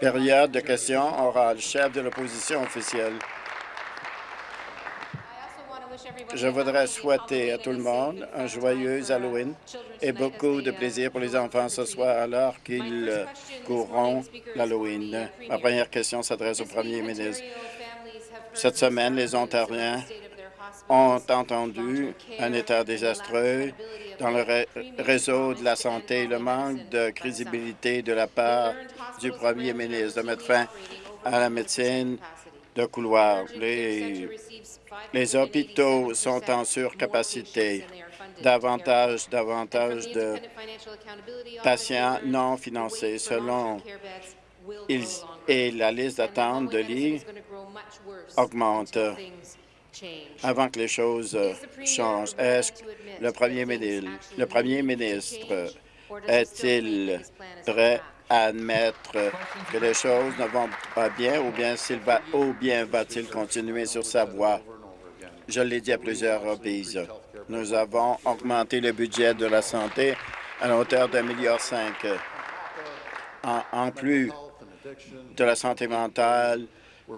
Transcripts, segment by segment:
Période de questions orales. Chef de l'opposition officielle. Je voudrais souhaiter à tout le monde un joyeux Halloween et beaucoup de plaisir pour les enfants ce soir alors qu'ils courront l'Halloween. Ma première question s'adresse au premier ministre. Cette semaine, les Ontariens ont entendu un état désastreux dans le réseau de la santé, le manque de crédibilité de la part du premier ministre de mettre fin à la médecine de couloir. Les, hôpitaux sont en surcapacité. Davantage, davantage de patients non financés selon ils, et la liste d'attente de lits augmente avant que les choses changent. Est-ce que le premier ministre, le premier ministre est-il prêt à admettre que les choses ne vont pas bien ou bien s'il va ou bien va-t-il continuer sur sa voie? Je l'ai dit à plusieurs reprises. Nous avons augmenté le budget de la santé à la hauteur d'un milliard cinq. En, plus de la santé mentale,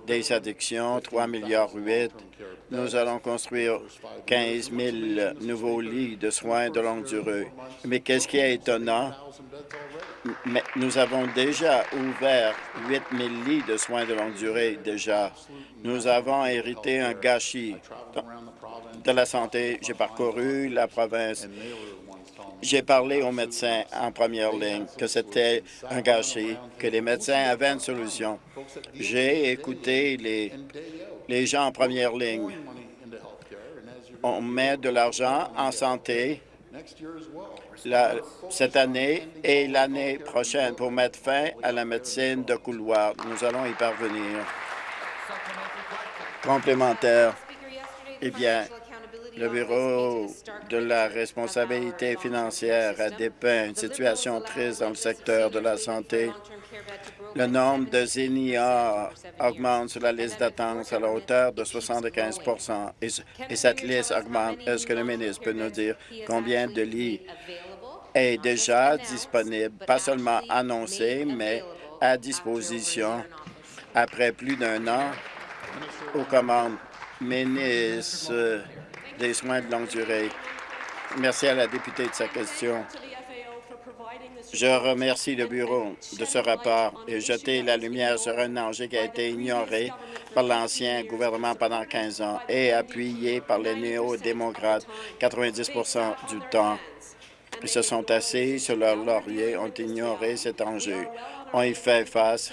des addictions, 3 milliards 8. Nous allons construire 15 000 nouveaux lits de soins de longue durée. Mais qu'est-ce qui est étonnant? Mais nous avons déjà ouvert 8 000 lits de soins de longue durée déjà. Nous avons hérité un gâchis de la santé. J'ai parcouru la province. J'ai parlé aux médecins en première ligne que c'était un gâchis, que les médecins avaient une solution. J'ai écouté les, les gens en première ligne. On met de l'argent en santé cette année et l'année prochaine pour mettre fin à la médecine de couloir. Nous allons y parvenir. Complémentaire. Eh bien, le Bureau de la responsabilité financière a dépeint une situation triste dans le secteur de la santé. Le nombre de seniors augmente sur la liste d'attente à la hauteur de 75 et, et cette liste augmente. Est-ce que le ministre peut nous dire combien de lits est déjà disponible, pas seulement annoncé, mais à disposition après plus d'un an aux commandes. Ministre des soins de longue durée. Merci à la députée de sa question. Je remercie le Bureau de ce rapport et jeter la lumière sur un enjeu qui a été ignoré par l'ancien gouvernement pendant 15 ans et appuyé par les néo-démocrates 90% du temps. Ils se sont assis sur leur laurier, ont ignoré cet enjeu. On y fait face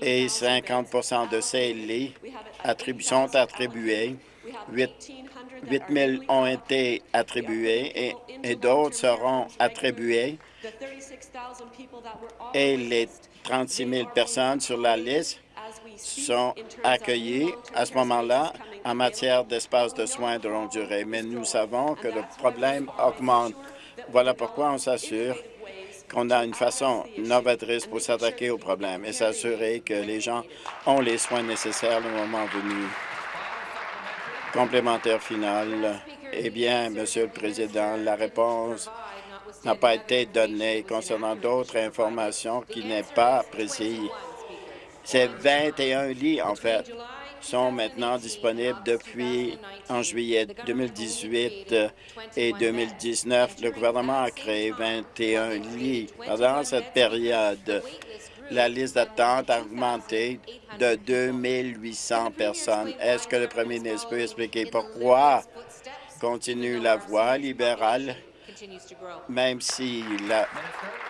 et 50% de ces lits sont attribués. 8, 000 ont été attribués et, d'autres seront attribués. Et les 36 000 personnes sur la liste sont accueillies à ce moment-là en matière d'espace de soins de longue durée. Mais nous savons que le problème augmente. Voilà pourquoi on s'assure qu'on a une façon novatrice pour s'attaquer au problème et s'assurer que les gens ont les soins nécessaires le moment venu. Complémentaire final. Eh bien, Monsieur le Président, la réponse n'a pas été donnée concernant d'autres informations qui n'est pas précises. C'est 21 lits, en fait, sont maintenant disponibles depuis en juillet 2018 et 2019. Le gouvernement a créé 21 lits. Pendant cette période, la liste d'attente a augmenté de 2800 personnes. Est-ce que le premier ministre peut expliquer pourquoi continue la voie libérale, même si la,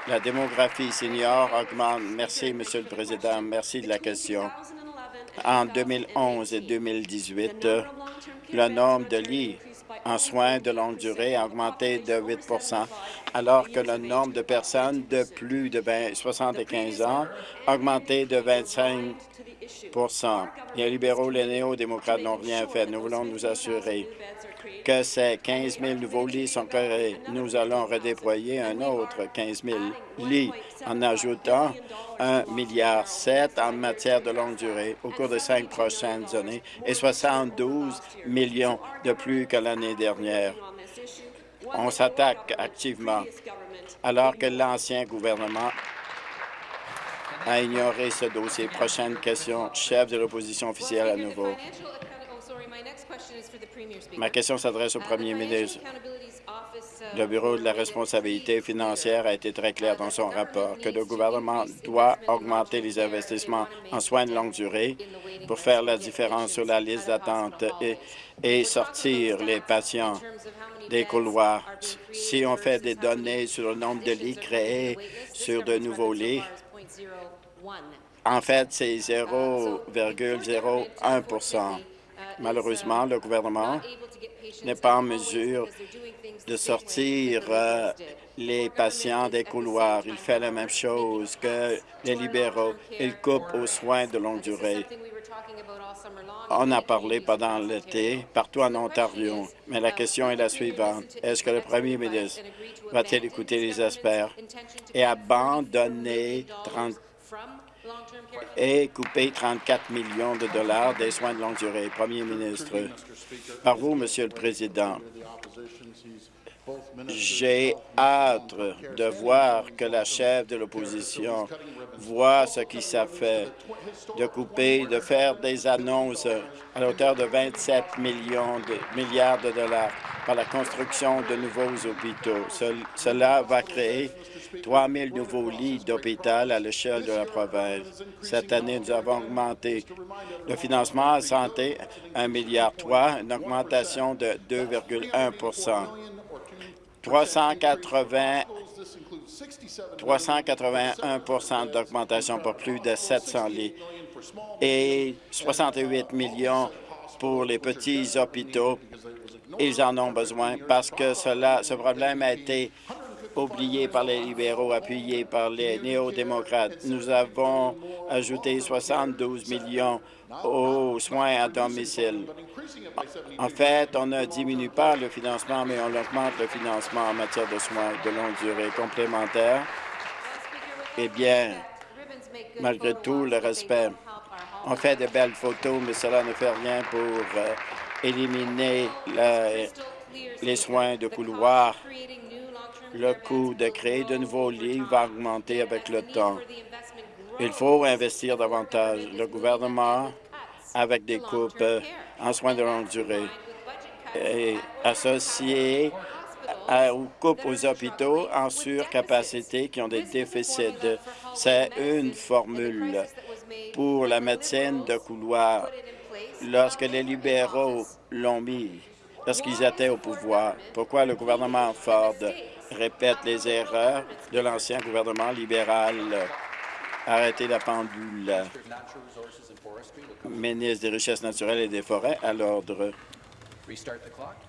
la démographie senior augmente? Merci, Monsieur le Président. Merci de la question. En 2011 et 2018, le nombre de lits en soins de longue durée a augmenté de 8% alors que le nombre de personnes de plus de 75 ans augmenté de 25% Les libéraux, les néo-démocrates n'ont rien fait. Nous voulons nous assurer que ces 15 000 nouveaux lits sont créés. Nous allons redéployer un autre 15 000 lits en ajoutant 1,7 milliard en matière de longue durée au cours des cinq prochaines années et 72 millions de plus que l'année dernière. On s'attaque activement alors que l'ancien gouvernement à ignorer ce dossier. Prochaine question, chef de l'opposition officielle à nouveau. Ma question s'adresse au premier ministre. Le Bureau de la responsabilité financière a été très clair dans son rapport que le gouvernement doit augmenter les investissements en soins de longue durée pour faire la différence sur la liste d'attente et, et sortir les patients des couloirs? Si on fait des données sur le nombre de lits créés sur de nouveaux lits, en fait, c'est 0,01% Malheureusement, le gouvernement n'est pas en mesure de sortir euh, les patients des couloirs. Il fait la même chose que les libéraux. Il coupe aux soins de longue durée. On a parlé pendant l'été partout en Ontario, mais la question est la suivante. Est-ce que le premier ministre va-t-il écouter les experts et abandonner 30 et couper 34 millions de dollars des soins de longue durée. Premier ministre, par vous, Monsieur le Président, j'ai hâte de voir que la chef de l'opposition voit ce qui s'est fait, de couper, de faire des annonces à hauteur de 27 millions de milliards de dollars par la construction de nouveaux hôpitaux. cela va créer 3 000 nouveaux lits d'hôpital à l'échelle de la province. Cette année, nous avons augmenté le financement à santé 1,3 milliard, une augmentation de 2,1 380 381% d'augmentation pour plus de 700 lits et 68 millions pour les petits hôpitaux. Ils en ont besoin parce que cela, ce problème a été oublié par les libéraux, appuyé par les néo-démocrates. Nous avons ajouté 72 millions aux soins à domicile. En fait, on ne diminue pas le financement, mais on augmente le financement en matière de soins de longue durée complémentaires. Eh bien, malgré tout le respect, on fait de belles photos, mais cela ne fait rien pour euh, éliminer les soins de couloir le coût de créer de nouveaux lits va augmenter avec le temps. Il faut investir davantage. Le gouvernement, avec des coupes en soins de longue durée, est associé aux coupes aux hôpitaux en surcapacité qui ont des déficits. C'est une formule pour la médecine de couloir. Lorsque les libéraux l'ont mis, lorsqu'ils étaient au pouvoir, pourquoi le gouvernement Ford répète les erreurs de l'ancien gouvernement libéral. Arrêtez la pendule. Ministre des Richesses naturelles et des Forêts, à l'ordre.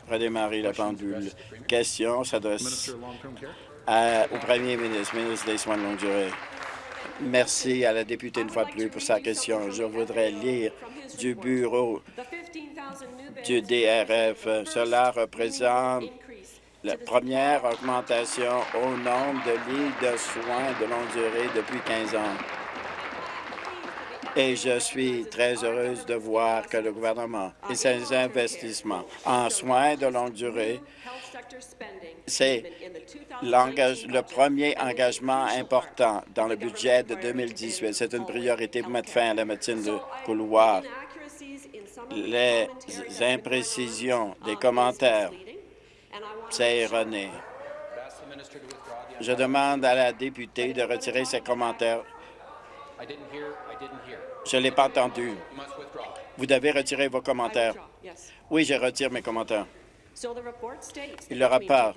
Redémarrer la pendule. Question s'adresse au premier ministre, ministre des Soins de longue durée. Merci à la députée une fois de plus pour sa question. Je voudrais lire du bureau du DRF. Cela représente la première augmentation au nombre de lits de soins de longue durée depuis 15 ans. Et je suis très heureuse de voir que le gouvernement et ses investissements en soins de longue durée, c'est le premier engagement important dans le budget de 2018. C'est une priorité pour mettre fin à la médecine de couloir. Les imprécisions des commentaires c'est erroné. Je demande à la députée de retirer ses commentaires. Je ne l'ai pas entendu. Vous devez retirer vos commentaires. Oui, je retire mes commentaires. Le rapport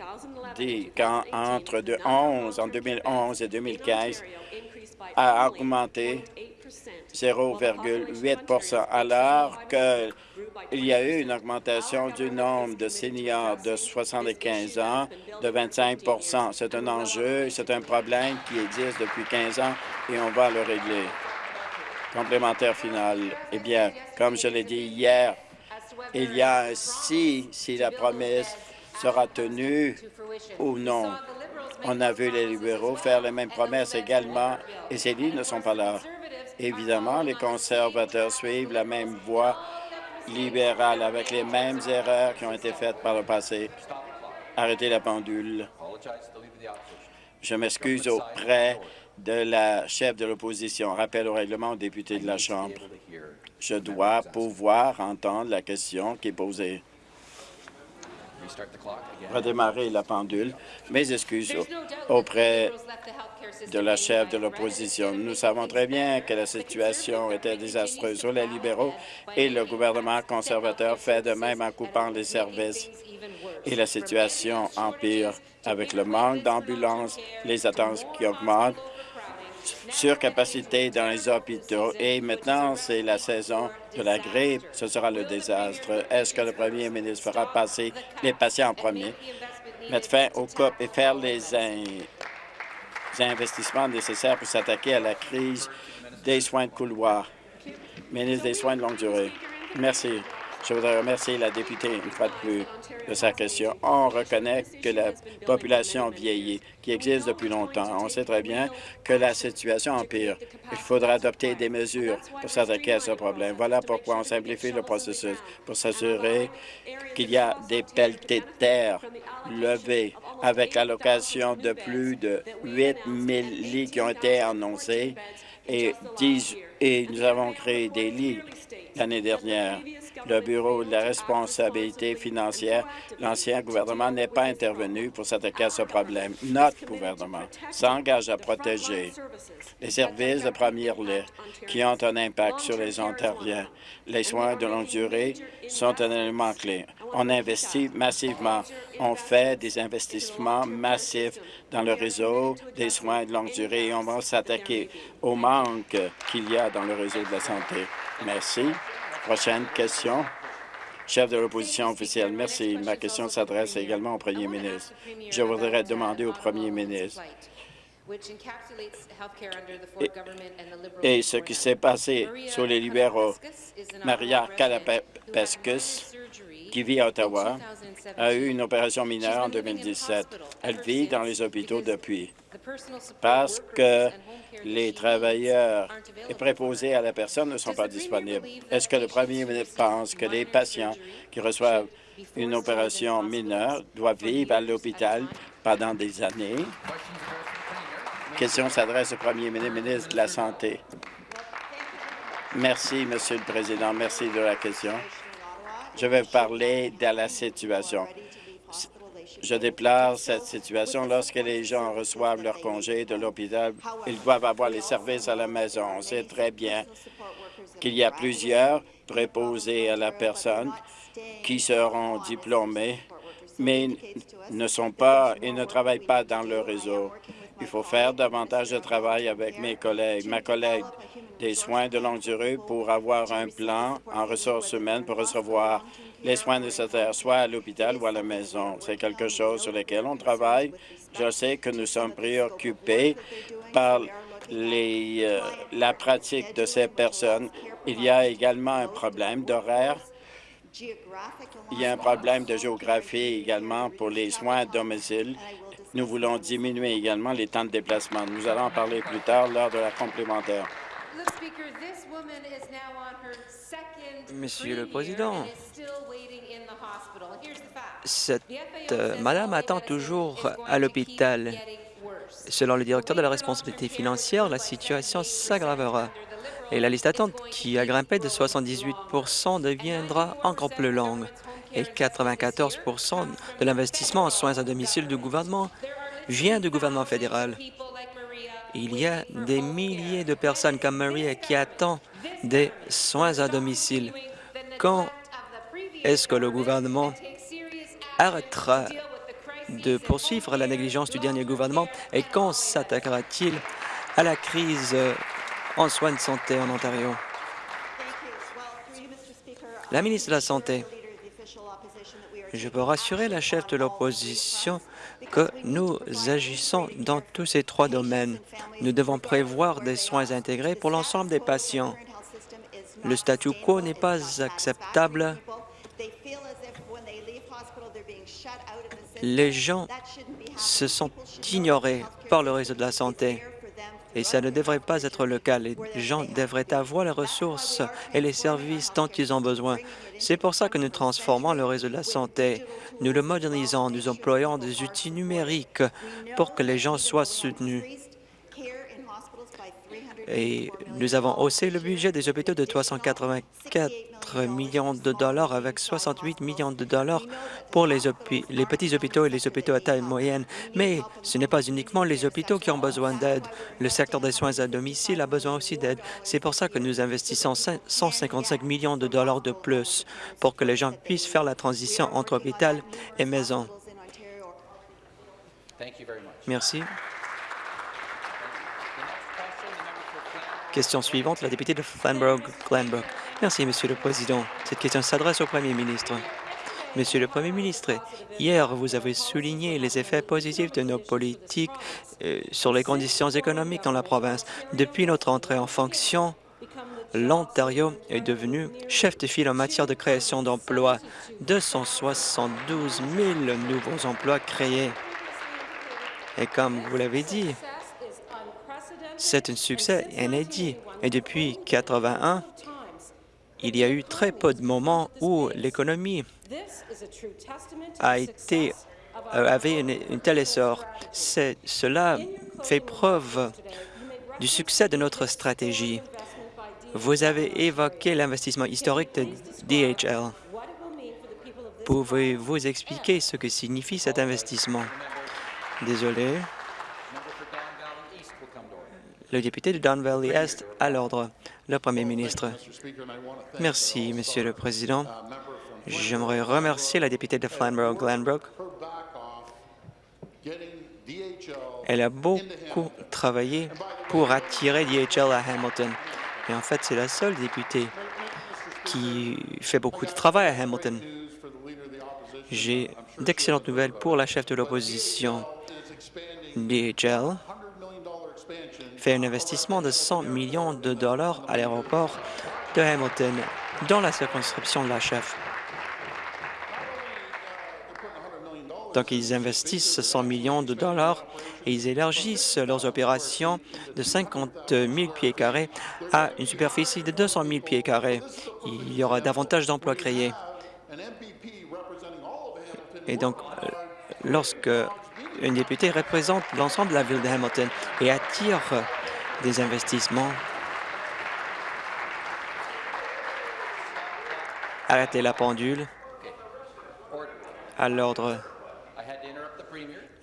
dit qu'entre 11, en 2011 et 2015 a augmenté 0,8% alors qu'il y a eu une augmentation du nombre de seniors de 75 ans de 25% C'est un enjeu, c'est un problème qui existe depuis 15 ans et on va le régler. Complémentaire final. Eh bien, comme je l'ai dit hier, il y a un si, si la promesse sera tenue ou non. On a vu les libéraux faire les mêmes promesses également et ces lits ne sont pas là. Évidemment, les conservateurs suivent la même voie libérale avec les mêmes erreurs qui ont été faites par le passé. Arrêtez la pendule. Je m'excuse auprès de la chef de l'opposition. Rappel au règlement au député de la Chambre. Je dois pouvoir entendre la question qui est posée. Redémarrer la pendule. Mes excuses auprès de la chef de l'opposition. Nous savons très bien que la situation était désastreuse sur les libéraux et le gouvernement conservateur fait de même en coupant les services. Et la situation empire avec le manque d'ambulances, les attentes qui augmentent, surcapacité dans les hôpitaux et maintenant, c'est la saison de la grippe. Ce sera le désastre. Est-ce que le premier ministre fera passer les patients en premier, mettre fin au COP et faire les, investissements nécessaires pour s'attaquer à la crise des soins de couloir? Ministre des Soins de longue durée. Merci. Je voudrais remercier la députée une fois de plus de sa question. On reconnaît que la population vieillit, qui existe depuis longtemps. On sait très bien que la situation empire. Il faudra adopter des mesures pour s'attaquer à ce problème. Voilà pourquoi on simplifie le processus pour s'assurer qu'il y a des pelletés de terre levées avec l'allocation de plus de 8 000 lits qui ont été annoncés et, 10, et nous avons créé des lits l'année dernière le Bureau de la responsabilité financière, l'ancien gouvernement n'est pas intervenu pour s'attaquer à ce problème. Notre gouvernement s'engage à protéger les services de première ligne qui ont un impact sur les Ontariens. Les soins de longue durée sont un élément clé. On investit massivement. On fait des investissements massifs dans le réseau des soins de longue durée et on va s'attaquer au manque qu'il y a dans le réseau de la santé. Merci. Prochaine question. Chef de l'opposition officielle, merci. Ma question s'adresse également au premier ministre. Je voudrais demander au premier ministre et, ce qui s'est passé sur les libéraux. Maria Kalapeskus, qui vit à Ottawa, a eu une opération mineure en 2017. Elle vit dans les hôpitaux depuis parce que les travailleurs et préposés à la personne ne sont pas disponibles? Est-ce que le premier ministre pense que les patients qui reçoivent une opération mineure doivent vivre à l'hôpital pendant des années? La question s'adresse au premier ministre de la Santé. Merci, Monsieur le Président. Merci de la question. Je vais parler de la situation. Je déplore cette situation. Lorsque les gens reçoivent leur congé de l'hôpital, ils doivent avoir les services à la maison. On sait très bien qu'il y a plusieurs préposés à la personne qui seront diplômés, mais ne sont pas et ne travaillent pas dans le réseau. Il faut faire davantage de travail avec mes collègues, ma collègue des soins de longue durée pour avoir un plan en ressources humaines pour recevoir les soins nécessaires, soit à l'hôpital ou à la maison. C'est quelque chose sur lequel on travaille. Je sais que nous sommes préoccupés par euh, la pratique de ces personnes. Il y a également un problème d'horaire. Il y a un problème de géographie également pour les soins à domicile. Nous voulons diminuer également les temps de déplacement. Nous allons en parler plus tard lors de la complémentaire. Monsieur le Président, cette euh, madame attend toujours à l'hôpital. Selon le directeur de la responsabilité financière, la situation s'aggravera. et la liste d'attente qui a grimpé de 78 deviendra encore plus longue et 94% de l'investissement en soins à domicile du gouvernement vient du gouvernement fédéral. Il y a des milliers de personnes comme Maria qui attendent des soins à domicile. Quand est-ce que le gouvernement arrêtera de poursuivre la négligence du dernier gouvernement et quand s'attaquera-t-il à la crise en soins de santé en Ontario? La ministre de la Santé. Je peux rassurer la chef de l'opposition que nous agissons dans tous ces trois domaines. Nous devons prévoir des soins intégrés pour l'ensemble des patients. Le statu quo n'est pas acceptable. Les gens se sont ignorés par le réseau de la santé. Et ça ne devrait pas être le cas. Les gens devraient avoir les ressources et les services dont ils ont besoin. C'est pour ça que nous transformons le réseau de la santé. Nous le modernisons, nous employons des outils numériques pour que les gens soient soutenus. Et nous avons haussé le budget des hôpitaux de 384 millions de dollars avec 68 millions de dollars pour les, les petits hôpitaux et les hôpitaux à taille moyenne. Mais ce n'est pas uniquement les hôpitaux qui ont besoin d'aide. Le secteur des soins à domicile a besoin aussi d'aide. C'est pour ça que nous investissons 155 millions de dollars de plus pour que les gens puissent faire la transition entre hôpital et maison. Merci. Question suivante, la députée de Flanbrook-Glanbrook. Merci, Monsieur le Président. Cette question s'adresse au Premier ministre. Monsieur le Premier ministre, hier, vous avez souligné les effets positifs de nos politiques euh, sur les conditions économiques dans la province. Depuis notre entrée en fonction, l'Ontario est devenu chef de file en matière de création d'emplois. 272 000 nouveaux emplois créés. Et comme vous l'avez dit, c'est un succès inédit. Et depuis 81, il y a eu très peu de moments où l'économie a été euh, avait une, telle essor. Cela fait preuve du succès de notre stratégie. Vous avez évoqué l'investissement historique de DHL. Pouvez-vous expliquer ce que signifie cet investissement? Désolé. Le député de Don Valley Est à l'ordre. Le Premier ministre. Merci, Monsieur le Président. J'aimerais remercier la députée de Flamborough-Glanbrook. Elle a beaucoup travaillé pour attirer DHL à Hamilton. Et en fait, c'est la seule députée qui fait beaucoup de travail à Hamilton. J'ai d'excellentes nouvelles pour la chef de l'opposition. DHL fait un investissement de 100 millions de dollars à l'aéroport de Hamilton dans la circonscription de la chef. Donc, ils investissent 100 millions de dollars et ils élargissent leurs opérations de 50 000 pieds carrés à une superficie de 200 000 pieds carrés. Il y aura davantage d'emplois créés. Et donc, euh, lorsque un député représente l'ensemble de la ville de Hamilton et attire des investissements. Arrêtez la pendule. À l'ordre.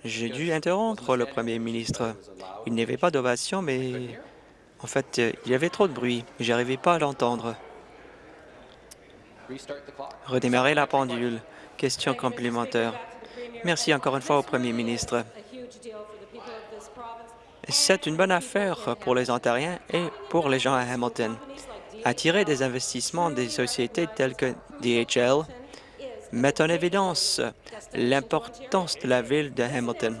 J'ai dû interrompre le premier ministre. Il n'y avait pas d'ovation, mais en fait, il y avait trop de bruit. Je n'arrivais pas à l'entendre. Redémarrer la pendule. Question complémentaire. Merci encore une fois au Premier ministre. C'est une bonne affaire pour les Ontariens et pour les gens à Hamilton. Attirer des investissements des sociétés telles que DHL met en évidence l'importance de la ville de Hamilton.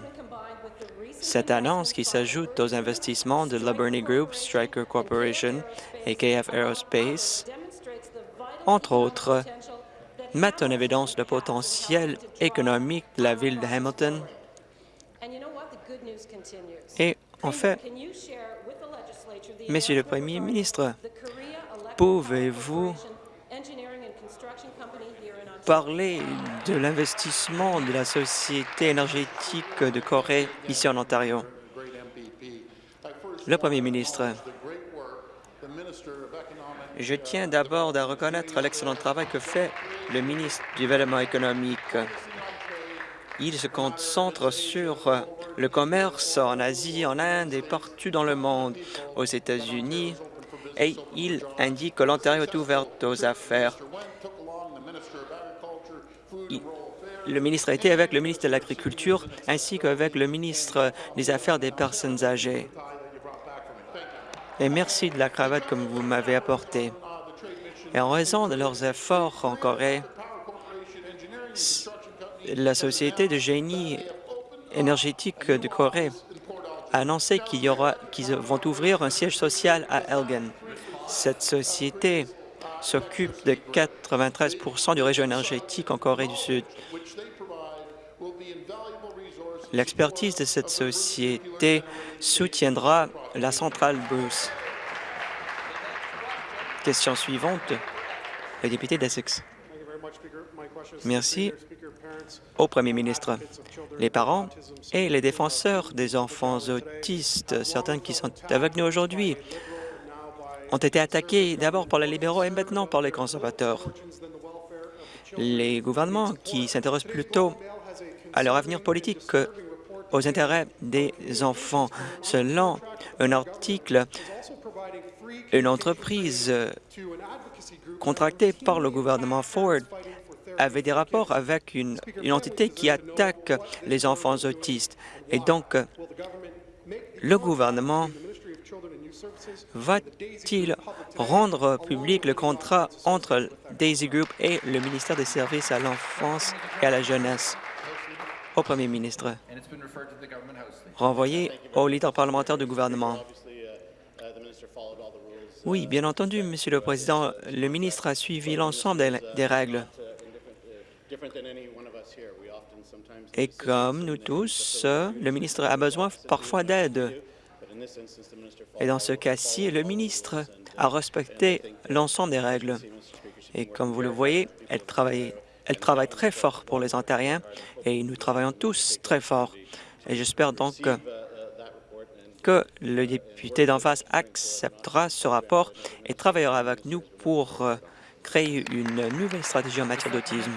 Cette annonce, qui s'ajoute aux investissements de Liberty Group, Stryker Corporation et KF Aerospace, entre autres, mettent en évidence le potentiel économique de la ville de Hamilton. Et en fait, Monsieur le Premier ministre, pouvez-vous parler de l'investissement de la Société énergétique de Corée ici en Ontario? Le Premier ministre, je tiens d'abord à reconnaître l'excellent travail que fait le ministre du Développement économique. Il se concentre sur le commerce en Asie, en Inde et partout dans le monde, aux États-Unis, et il indique que l'Ontario est ouverte aux affaires. le ministre a été avec le ministre de l'Agriculture ainsi qu'avec le ministre des Affaires des personnes âgées et merci de la cravate que vous m'avez apportée. Et en raison de leurs efforts en Corée, la Société de génie énergétique de Corée a annoncé qu'ils vont ouvrir un siège social à Elgin. Cette société s'occupe de 93% du réseau énergétique en Corée du Sud. L'expertise de cette société soutiendra la centrale Bruce. Question suivante, le député d'Essex. Merci au Premier ministre. Les parents et les défenseurs des enfants autistes, certains qui sont avec nous aujourd'hui, ont été attaqués d'abord par les libéraux et maintenant par les conservateurs. Les gouvernements qui s'intéressent plutôt à leur avenir politique qu'aux intérêts des enfants. Selon un article, une entreprise contractée par le gouvernement Ford avait des rapports avec une, une entité qui attaque les enfants autistes. Et donc, le gouvernement va-t-il rendre public le contrat entre Daisy Group et le ministère des Services à l'enfance et à la jeunesse? Au premier ministre. Renvoyé au leader parlementaire du gouvernement. Oui, bien entendu, Monsieur le Président, le ministre a suivi l'ensemble des règles. Et comme nous tous, le ministre a besoin parfois d'aide. Et dans ce cas-ci, le ministre a respecté l'ensemble des règles. Et comme vous le voyez, elle travaille, très fort pour les Ontariens et nous travaillons tous très fort. Et j'espère donc que le député d'en face acceptera ce rapport et travaillera avec nous pour euh, créer une nouvelle stratégie en matière d'autisme.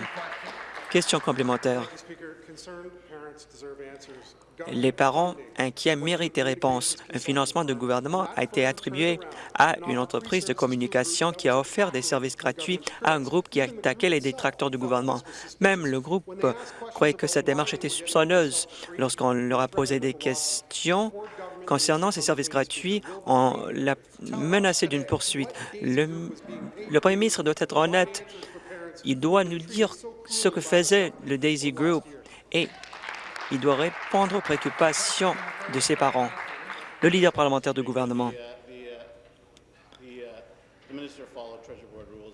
Question complémentaire. Les parents inquiets méritent des réponses. Un financement du gouvernement a été attribué à une entreprise de communication qui a offert des services gratuits à un groupe qui attaquait les détracteurs du gouvernement. Même le groupe croyait que cette démarche était soupçonneuse. Lorsqu'on leur a posé des questions concernant ces services gratuits, on l'a menacé d'une poursuite. Le, le premier ministre doit être honnête. Il doit nous dire ce que faisait le Daisy Group et il doit répondre aux préoccupations de ses parents. Le leader parlementaire du gouvernement.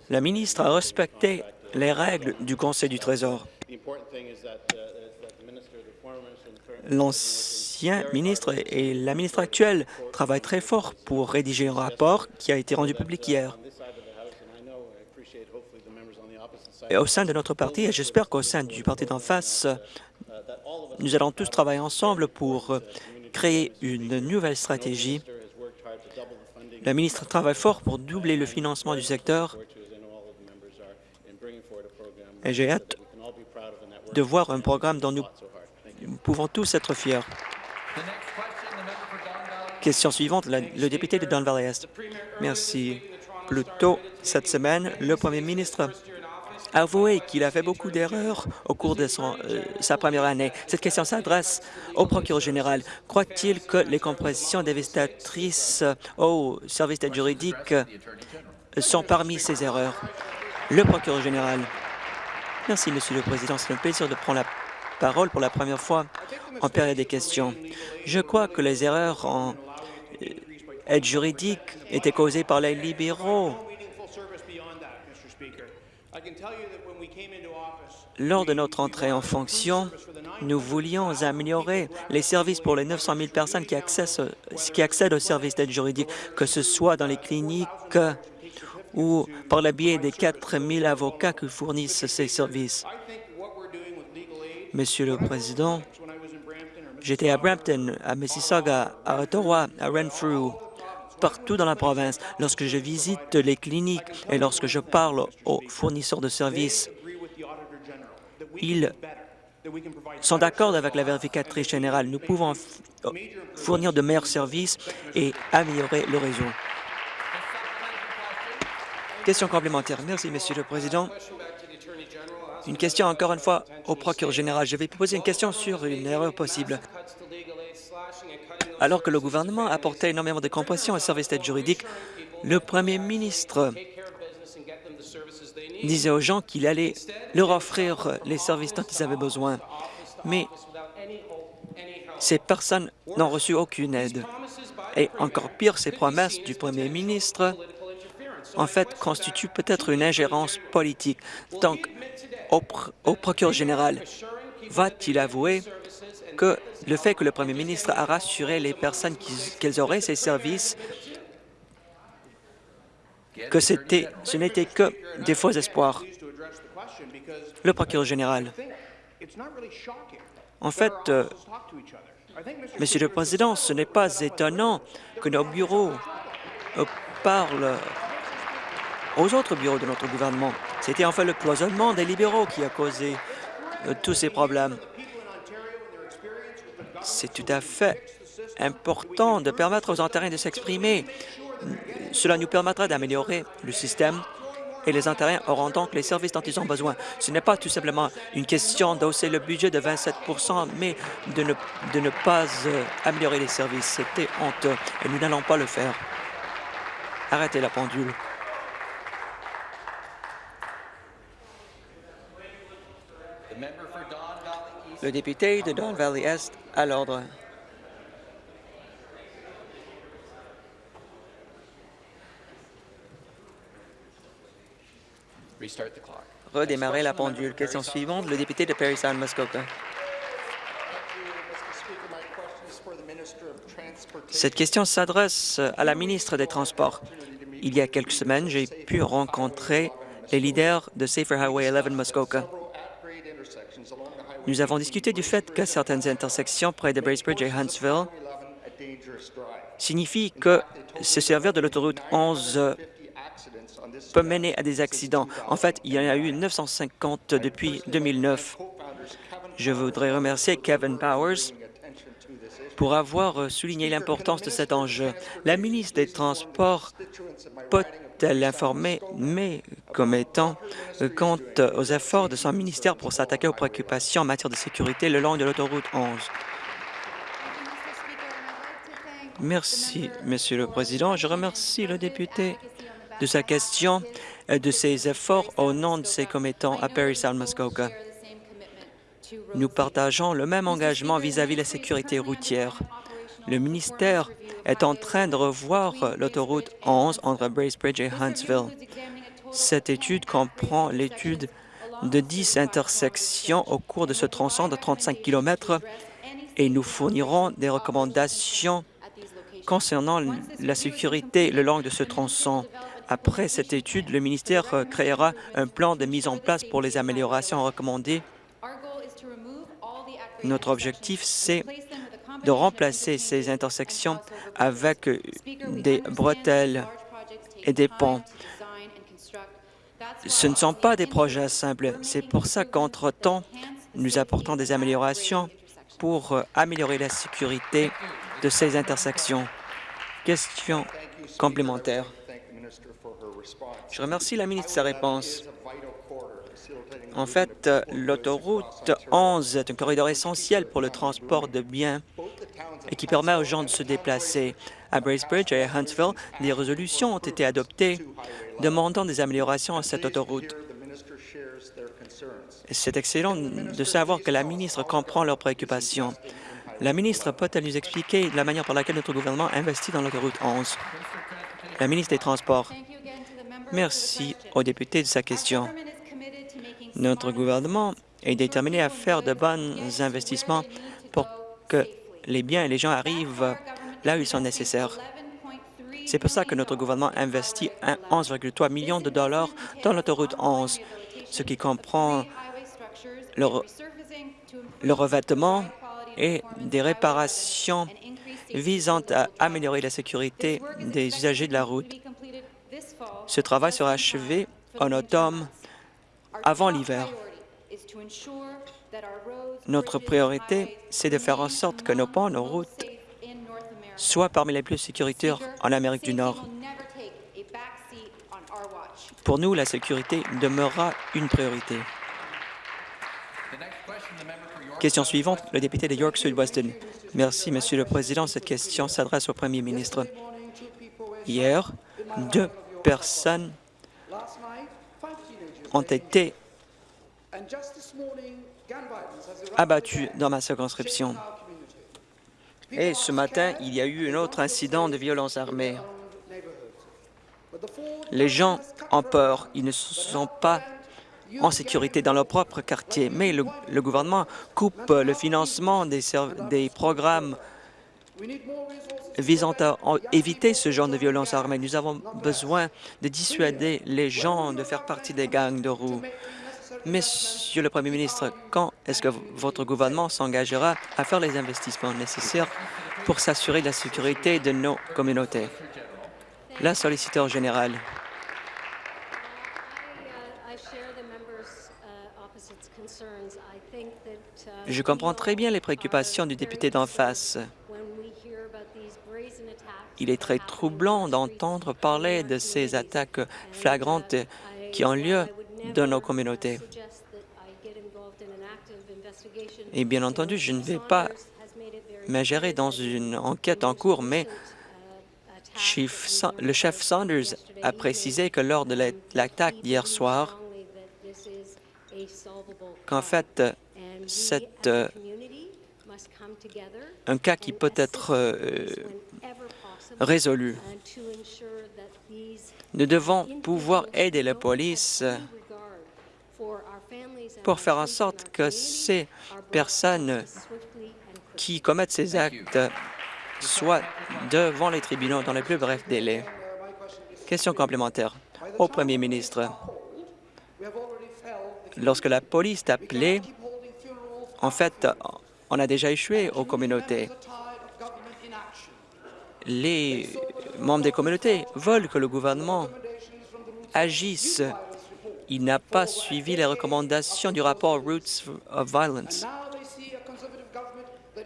La ministre a respecté les règles du Conseil du Trésor. L'ancien ministre et la ministre actuelle travaillent très fort pour rédiger un rapport qui a été rendu public hier. Et au sein de notre parti, et j'espère qu'au sein du parti d'en face, nous allons tous travailler ensemble pour créer une nouvelle stratégie. La ministre travaille fort pour doubler le financement du secteur et j'ai hâte de voir un programme dont nous pouvons tous être fiers. Question suivante, le député de Don Valley Est. Merci. Plus tôt cette semaine, le premier ministre avoué qu'il a fait beaucoup d'erreurs au cours de son, euh, sa première année. Cette question s'adresse au procureur général. Croit-il que les compositions dévastatrices au service d'aide juridique sont parmi ces erreurs? Le procureur général. Merci, Monsieur le Président. C'est un plaisir de prendre la parole pour la première fois en période des questions. Je crois que les erreurs en euh, aide juridique étaient causées par les libéraux lors de notre entrée en fonction, nous voulions améliorer les services pour les 900 000 personnes qui accèdent, qui accèdent aux services d'aide juridique, que ce soit dans les cliniques ou par le biais des 4 000 avocats qui fournissent ces services. Monsieur le Président, j'étais à Brampton, à Mississauga, à Ottawa, à Renfrew, partout dans la province. Lorsque je visite les cliniques et lorsque je parle aux fournisseurs de services, ils sont d'accord avec la vérificatrice générale. Nous pouvons fournir de meilleurs services et améliorer le réseau. Question complémentaire. Merci, Monsieur le Président. Une question encore une fois au procureur général. Je vais poser une question sur une erreur possible. Alors que le gouvernement apportait énormément de compression au service d'aide juridique, le premier ministre disait aux gens qu'il allait leur offrir les services dont ils avaient besoin. Mais ces personnes n'ont reçu aucune aide. Et encore pire, ces promesses du premier ministre, en fait, constituent peut-être une ingérence politique. Donc, au, procureur général, va-t-il avouer que le fait que le premier ministre a rassuré les personnes qu'elles auraient ces services que ce n'était que des faux espoirs? Le procureur général. En fait, euh, Monsieur le Président, ce n'est pas étonnant que nos bureaux euh, parlent aux autres bureaux de notre gouvernement. C'était en fait le cloisonnement des libéraux qui a causé euh, tous ces problèmes. C'est tout à fait important de permettre aux Ontariens de s'exprimer. Cela nous permettra d'améliorer le système et les Ontariens auront donc les services dont ils ont besoin. Ce n'est pas tout simplement une question d'hausser le budget de 27% mais de ne, de ne pas euh, améliorer les services. C'était honteux et nous n'allons pas le faire. Arrêtez la pendule. Le député de Don Valley Est à l'ordre. Redémarrer la pendule. Question suivante, le député de Perry Sound Muskoka. Cette question s'adresse à la ministre des Transports. Il y a quelques semaines, j'ai pu rencontrer les leaders de Safer Highway 11 Muskoka. Nous avons discuté du fait que certaines intersections près de Bracebridge et Huntsville signifient que se servir de l'autoroute 11 peut mener à des accidents. En fait, il y en a eu 950 depuis 2009. Je voudrais remercier Kevin Powers pour avoir souligné l'importance de cet enjeu. La ministre des Transports peut-elle informer mes commettants quant aux efforts de son ministère pour s'attaquer aux préoccupations en matière de sécurité le long de l'autoroute 11? Merci, Monsieur le Président. Je remercie le député de sa question et de ses efforts au nom de ses commettants à Sound Muskoka. Nous partageons le même engagement vis-à-vis de la sécurité routière. Le ministère est en train de revoir l'autoroute 11 entre Bracebridge et Huntsville. Cette étude comprend l'étude de 10 intersections au cours de ce tronçon de 35 km et nous fournirons des recommandations concernant la sécurité le long de ce tronçon. Après cette étude, le ministère créera un plan de mise en place pour les améliorations recommandées. Notre objectif, c'est de remplacer ces intersections avec des bretelles et des ponts. Ce ne sont pas des projets simples. C'est pour ça qu'entre-temps, nous apportons des améliorations pour améliorer la sécurité de ces intersections. Question complémentaire. Je remercie la ministre de sa réponse. En fait, l'autoroute 11 est un corridor essentiel pour le transport de biens et qui permet aux gens de se déplacer. À Bracebridge et à Huntsville, des résolutions ont été adoptées demandant des améliorations à cette autoroute. C'est excellent de savoir que la ministre comprend leurs préoccupations. La ministre peut-elle nous expliquer la manière par laquelle notre gouvernement investit dans l'autoroute 11? La ministre des Transports. Merci au député de sa question. Notre gouvernement est déterminé à faire de bons investissements pour que les biens et les gens arrivent là où ils sont nécessaires. C'est pour ça que notre gouvernement investit 11,3 millions de dollars dans l'autoroute 11, ce qui comprend le, revêtement et des réparations visant à améliorer la sécurité des usagers de la route. Ce travail sera achevé en automne avant l'hiver. Notre priorité, c'est de faire en sorte que nos ponts, nos routes soient parmi les plus sécuritaires en Amérique du Nord. Pour nous, la sécurité demeurera une priorité. Question suivante, le député de York Sud-Weston. Merci, Monsieur le Président. Cette question s'adresse au Premier ministre. Hier, deux personnes ont été abattues dans ma circonscription. Et ce matin, il y a eu un autre incident de violence armée. Les gens ont peur. Ils ne sont pas en sécurité dans leur propre quartier. Mais le, gouvernement coupe le financement des, des programmes visant à éviter ce genre de violence armée. Nous avons besoin de dissuader les gens de faire partie des gangs de roues. Monsieur le Premier ministre, quand est-ce que votre gouvernement s'engagera à faire les investissements nécessaires pour s'assurer de la sécurité de nos communautés? La solliciteur générale. Je comprends très bien les préoccupations du député d'en face. Il est très troublant d'entendre parler de ces attaques flagrantes qui ont lieu dans nos communautés. Et bien entendu, je ne vais pas m'ingérer dans une enquête en cours, mais le chef Saunders a précisé que lors de l'attaque d'hier soir, qu'en fait, c'est euh, un cas qui peut être Nous devons pouvoir aider la police pour faire en sorte que ces personnes qui commettent ces actes soient devant les tribunaux dans les plus brefs délais. Question complémentaire au Premier ministre. Lorsque la police est appelée, en fait, on a déjà échoué aux communautés. Les membres des communautés veulent que le gouvernement agisse. Il n'a pas suivi les recommandations du rapport Roots of Violence.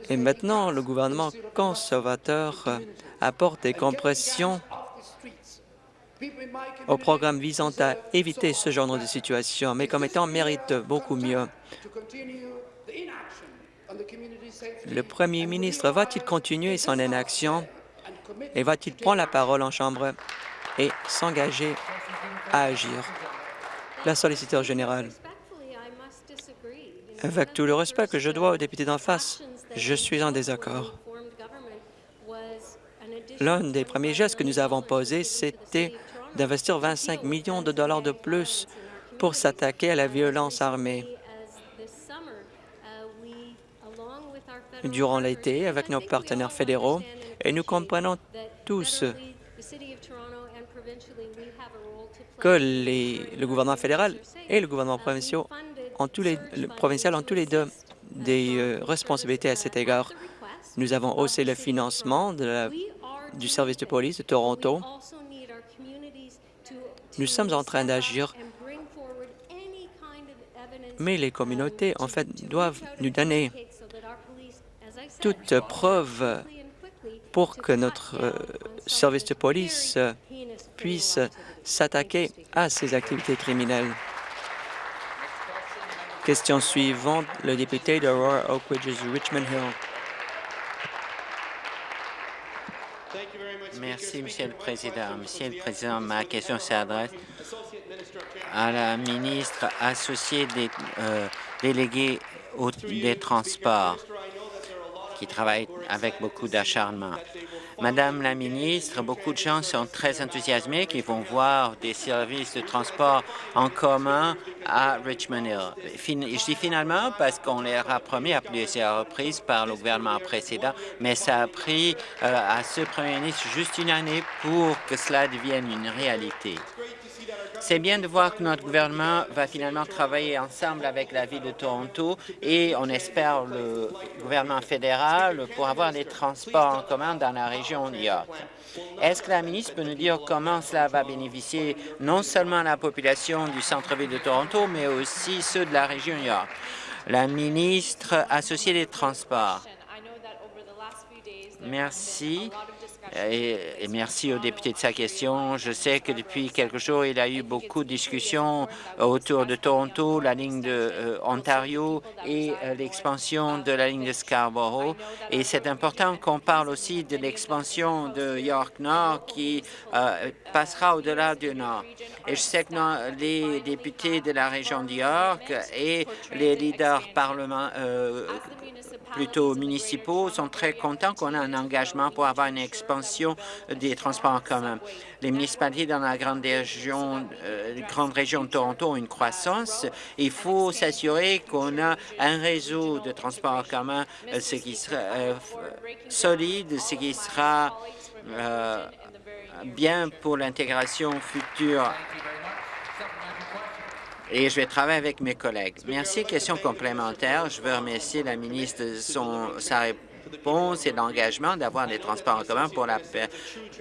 Et maintenant, le gouvernement conservateur apporte des compressions au programme visant à éviter ce genre de situation. Mes commettants méritent beaucoup mieux. Le premier ministre va-t-il continuer son inaction? Et va-t-il prendre la parole en Chambre et s'engager à agir? La solliciteur générale. Avec tout le respect que je dois aux députés d'en face, je suis en désaccord. L'un des premiers gestes que nous avons posés, c'était d'investir 25 millions de dollars de plus pour s'attaquer à la violence armée. Durant l'été, avec nos partenaires fédéraux, et nous comprenons tous que le gouvernement fédéral et le gouvernement provincial ont tous les, provincial ont tous les deux des euh, responsabilités à cet égard. Nous avons haussé le financement du service de police de Toronto. Nous sommes en train d'agir, mais les communautés, en fait, doivent nous donner toute preuve pour que notre euh, service de police puisse s'attaquer à ces activités criminelles. Question suivante, le député d'Aurora Oak Ridges, Richmond Hill. Merci, Monsieur le Président. Monsieur le Président, ma question s'adresse à la ministre associée des euh, délégués des transports qui travaille avec beaucoup d'acharnement. Madame la ministre, beaucoup de gens sont très enthousiasmés qui vont voir des services de transport en commun à Richmond Hill. Je dis finalement parce qu'on leur a promis à plusieurs reprises par le gouvernement précédent, mais ça a pris euh, à ce premier ministre juste une année pour que cela devienne une réalité. C'est bien de voir que notre gouvernement va finalement travailler ensemble avec la Ville de Toronto et on espère le gouvernement fédéral pour avoir des transports en commun dans la région de York. Est-ce que la ministre peut nous dire comment cela va bénéficier non seulement la population du centre-ville de Toronto, mais aussi ceux de la région York? La ministre associée des Transports. Merci. Et, merci au député de sa question. Je sais que depuis quelques jours, il y a eu beaucoup de discussions autour de Toronto, la ligne de euh, Ontario et euh, l'expansion de la ligne de Scarborough. Et c'est important qu'on parle aussi de l'expansion de York Nord qui euh, passera au-delà du Nord. Et je sais que les députés de la région de York et les leaders parlement, plutôt municipaux sont très contents qu'on ait un engagement pour avoir une expansion des transports en commun. Les municipalités dans la grande région, euh, grande région de Toronto ont une croissance. Il faut s'assurer qu'on a un réseau de transports en commun euh, ce qui sera euh, solide, ce qui sera bien pour l'intégration future et je vais travailler avec mes collègues. Merci. Question complémentaire. Je veux remercier la ministre de son, sa réponse et l'engagement d'avoir des transports en commun pour la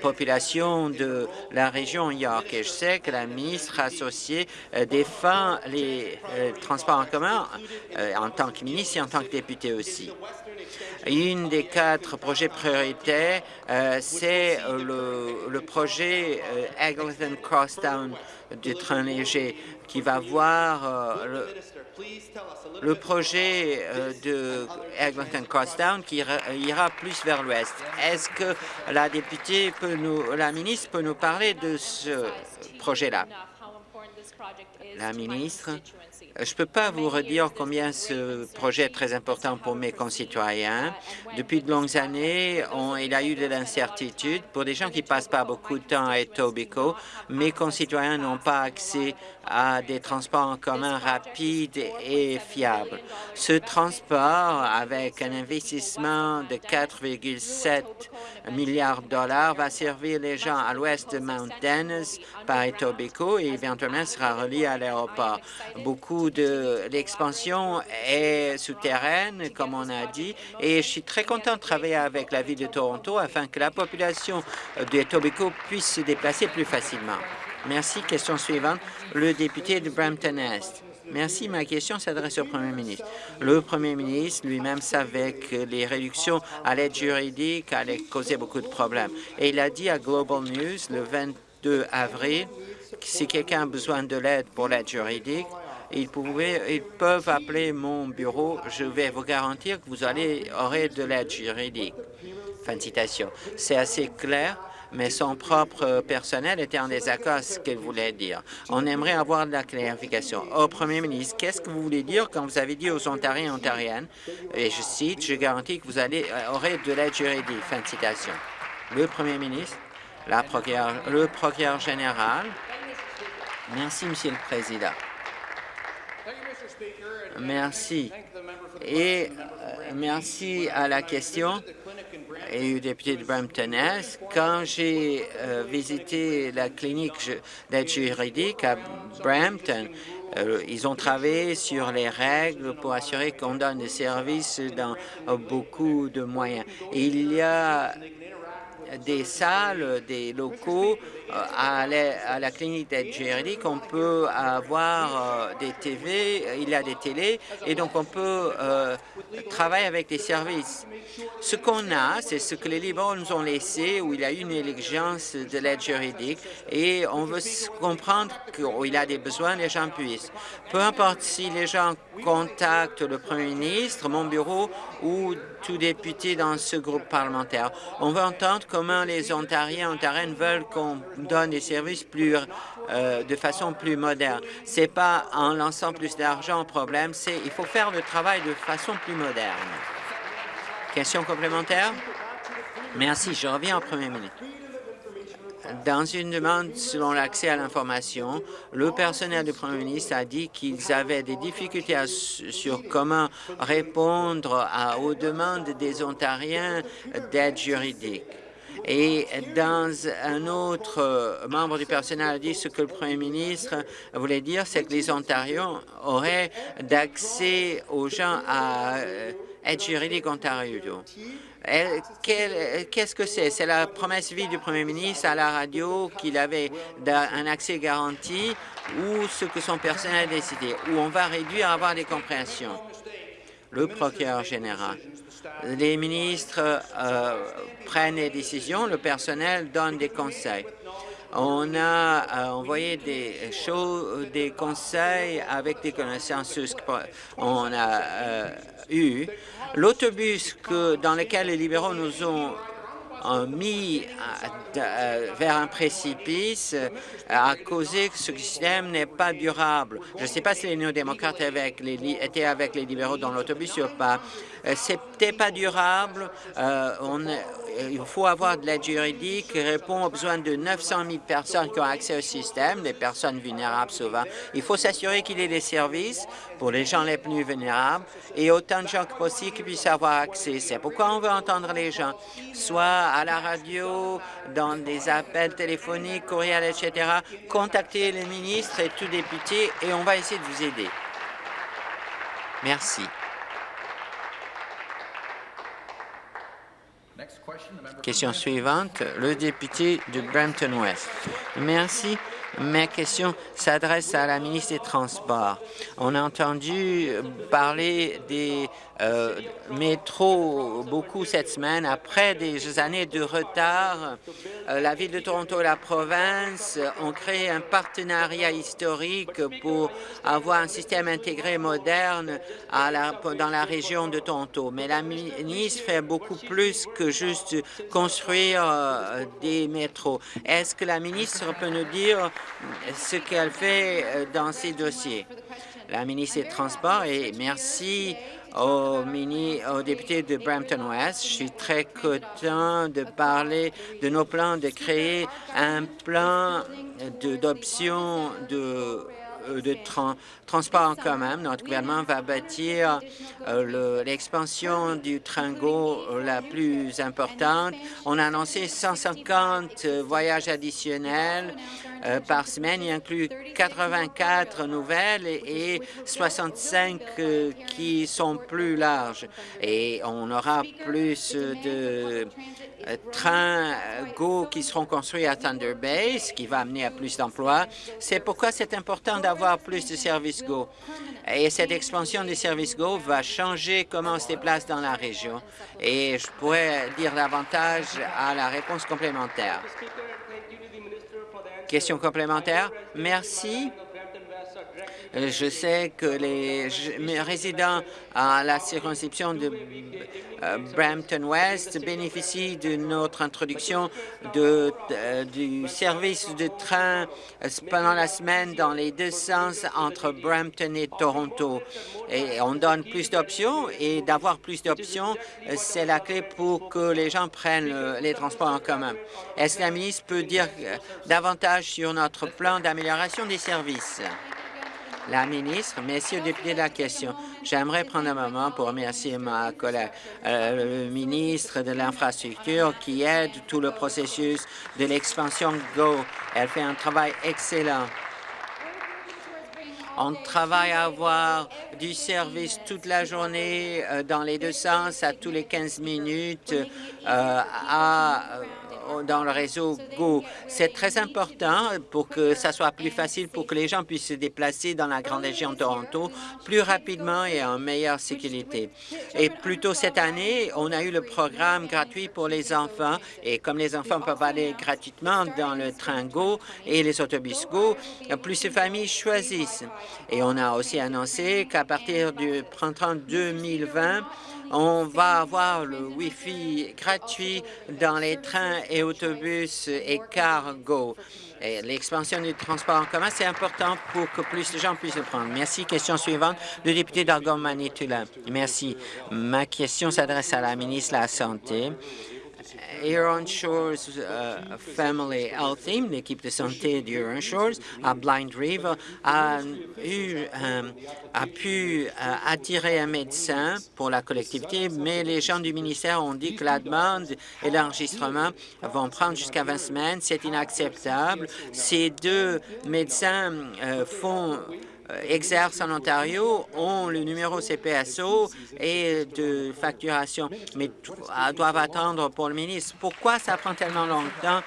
population de la région York. Et je sais que la ministre associée euh, défend les euh, transports en commun euh, en tant que ministre et en tant que député aussi. Une des quatre projets prioritaires, c'est le, le, projet Eglinton Crosstown du train léger qui va voir euh, le, projet euh, de Eglinton Crosstown qui ira, plus vers l'ouest. Est-ce que la députée peut nous, la ministre peut nous parler de ce projet-là? La ministre, je ne peux pas vous redire combien ce projet est très important pour mes concitoyens. Depuis de longues années, il y a eu de l'incertitude. Pour des gens qui passent pas beaucoup de temps à Etobicoke, mes concitoyens n'ont pas accès à des transports en commun rapides et fiables. Ce transport, avec un investissement de 4,7 milliards de dollars, va servir les gens à l'ouest de Mount Dennis par Etobicoke et éventuellement sera relié à l'aéroport. Beaucoup de l'expansion est souterraine, comme on a dit, et je suis très content de travailler avec la ville de Toronto afin que la population de Etobicoke puisse se déplacer plus facilement. Merci. Question suivante, le député de Brampton-Est. Merci. Ma question s'adresse au Premier ministre. Le Premier ministre lui-même savait que les réductions à l'aide juridique allaient causer beaucoup de problèmes. Et il a dit à Global News le 22 avril que si quelqu'un a besoin de l'aide pour l'aide juridique, ils, ils peuvent appeler mon bureau. Je vais vous garantir que vous allez, aurez de l'aide juridique. Fin de citation. C'est assez clair mais son propre personnel était en désaccord ce qu'il voulait dire. On aimerait avoir de la clarification. Au Premier ministre, qu'est-ce que vous voulez dire quand vous avez dit aux Ontariens et Ontariennes, et je cite, « Je garantis que vous allez, euh, aurez de l'aide juridique », fin de citation. Le Premier ministre, le procureur général, merci, Monsieur le Président. Merci. Et euh, merci à la question et au député de Brampton-Est. Quand j'ai euh, visité la clinique d'aide juridique à Brampton, euh, ils ont travaillé sur les règles pour assurer qu'on donne des services dans beaucoup de moyens. Il y a des salles, des locaux euh, à la, clinique d'aide juridique, on peut avoir euh, des TV, il y a des télés, et donc on peut euh, travailler avec des services. Ce qu'on a, c'est ce que les libéraux nous ont laissé, où il y a une exigence de l'aide juridique, et on veut comprendre qu'il a des besoins, les gens puissent. Peu importe si les gens contactent le Premier ministre, mon bureau ou tout député dans ce groupe parlementaire, on veut entendre comment les Ontariens, Ontariennes veulent qu'on donne des services plus, euh, de façon plus moderne. C'est pas en lançant plus d'argent au problème, c'est il faut faire le travail de façon plus moderne. Question complémentaire? Merci. Je reviens en premier minute. Dans une demande selon l'accès à l'information, le personnel du Premier ministre a dit qu'ils avaient des difficultés sur comment répondre aux demandes des Ontariens d'aide juridique. Et dans un autre euh, membre du personnel a dit ce que le premier ministre voulait dire, c'est que les Ontariens auraient d'accès aux gens à euh, aide juridique Ontario. Qu'est-ce que c'est? C'est la promesse vie du premier ministre à la radio qu'il avait un accès garanti ou ce que son personnel a décidé, où on va réduire à avoir des compréhensions. Le procureur général les ministres euh, prennent des décisions, le personnel donne des conseils. On a euh, envoyé des, choses, des conseils avec des connaissances qu'on a euh, eu. L'autobus dans lequel les libéraux nous ont mis vers un précipice a causé que ce système n'est pas durable. Je ne sais pas si les néo-démocrates étaient avec les libéraux dans l'autobus ou pas. Euh, c'était pas durable. Euh, il faut avoir de l'aide juridique qui répond aux besoins de 900 000 personnes qui ont accès au système, des personnes vulnérables souvent. Il faut s'assurer qu'il y ait des services pour les gens les plus vulnérables et autant de gens que possible qui puissent avoir accès. C'est pourquoi on veut entendre les gens, soit à la radio, dans des appels téléphoniques, courriels, etc. Contactez les ministres et tout député et on va essayer de vous aider. Merci. Question suivante, le député de Brampton West. Merci. Ma question s'adresse à la ministre des Transports. On a entendu parler des euh, métros beaucoup cette semaine. Après des années de retard, euh, la Ville de Toronto et la province ont créé un partenariat historique pour avoir un système intégré moderne dans la région de Toronto. Mais la ministre fait beaucoup plus que juste construire euh, des métros. Est-ce que la ministre peut nous dire ce qu'elle fait euh, dans ces dossiers? La ministre des Transports, et merci au, mini, au député de Brampton West. Je suis très content de parler de nos plans de créer un plan d'option de euh, de transport en commun. Notre gouvernement va bâtir euh, l'expansion du train GO la plus importante. On a annoncé 150 voyages additionnels par semaine. Il inclut 84 nouvelles et 65 qui sont plus larges. Et on aura plus de trains GO qui seront construits à Thunder Bay, ce qui va amener à plus d'emplois. C'est pourquoi c'est important d'avoir plus de services GO. Et cette expansion des services GO va changer comment on se déplace dans la région. Et je pourrais dire davantage à la réponse complémentaire. Question complémentaire. Merci. Euh, je sais que les résidents à la circonscription de euh, Brampton West bénéficient de notre introduction euh, du service de train pendant la semaine dans les deux sens entre Brampton et Toronto. Et on donne plus d'options et d'avoir plus d'options, c'est la clé pour que les gens prennent les transports en commun. Est-ce que la ministre peut dire davantage sur notre plan d'amélioration des services? La ministre, merci au député de la question. J'aimerais prendre un moment pour remercier ma collègue, euh, le ministre de l'Infrastructure, qui aide tout le processus de l'expansion GO. Elle fait un travail excellent. On travaille à avoir du service toute la journée euh, dans les deux sens, à tous les 15 minutes, euh, à dans le réseau GO. C'est très important pour que ça soit plus facile pour que les gens puissent se déplacer dans la grande région de Toronto plus rapidement et en meilleure sécurité. Et plus tôt cette année, on a eu le programme gratuit pour les enfants et comme les enfants peuvent aller gratuitement dans le train GO et les autobus GO, plus de familles choisissent. Et on a aussi annoncé qu'à partir du printemps 2020, on va avoir le Wi-Fi gratuit dans les trains et autobus et cargo. L'expansion du transport en commun, c'est important pour que plus de gens puissent le prendre. Merci. Question suivante, le député d'Argon-Manitoulin. Merci. Ma question s'adresse à la ministre de la Santé. Huron Shores uh, Family Health Team, l'équipe de santé d'Huron Shores, à Blind River, a, um, pu uh, attirer un médecin pour la collectivité, mais les gens du ministère ont dit que la demande et l'enregistrement vont prendre jusqu'à 20 semaines. C'est inacceptable. Ces deux médecins uh, font euh, exercent en Ontario ont le numéro CPSO et de facturation, mais doivent attendre pour le ministre. Pourquoi ça prend tellement longtemps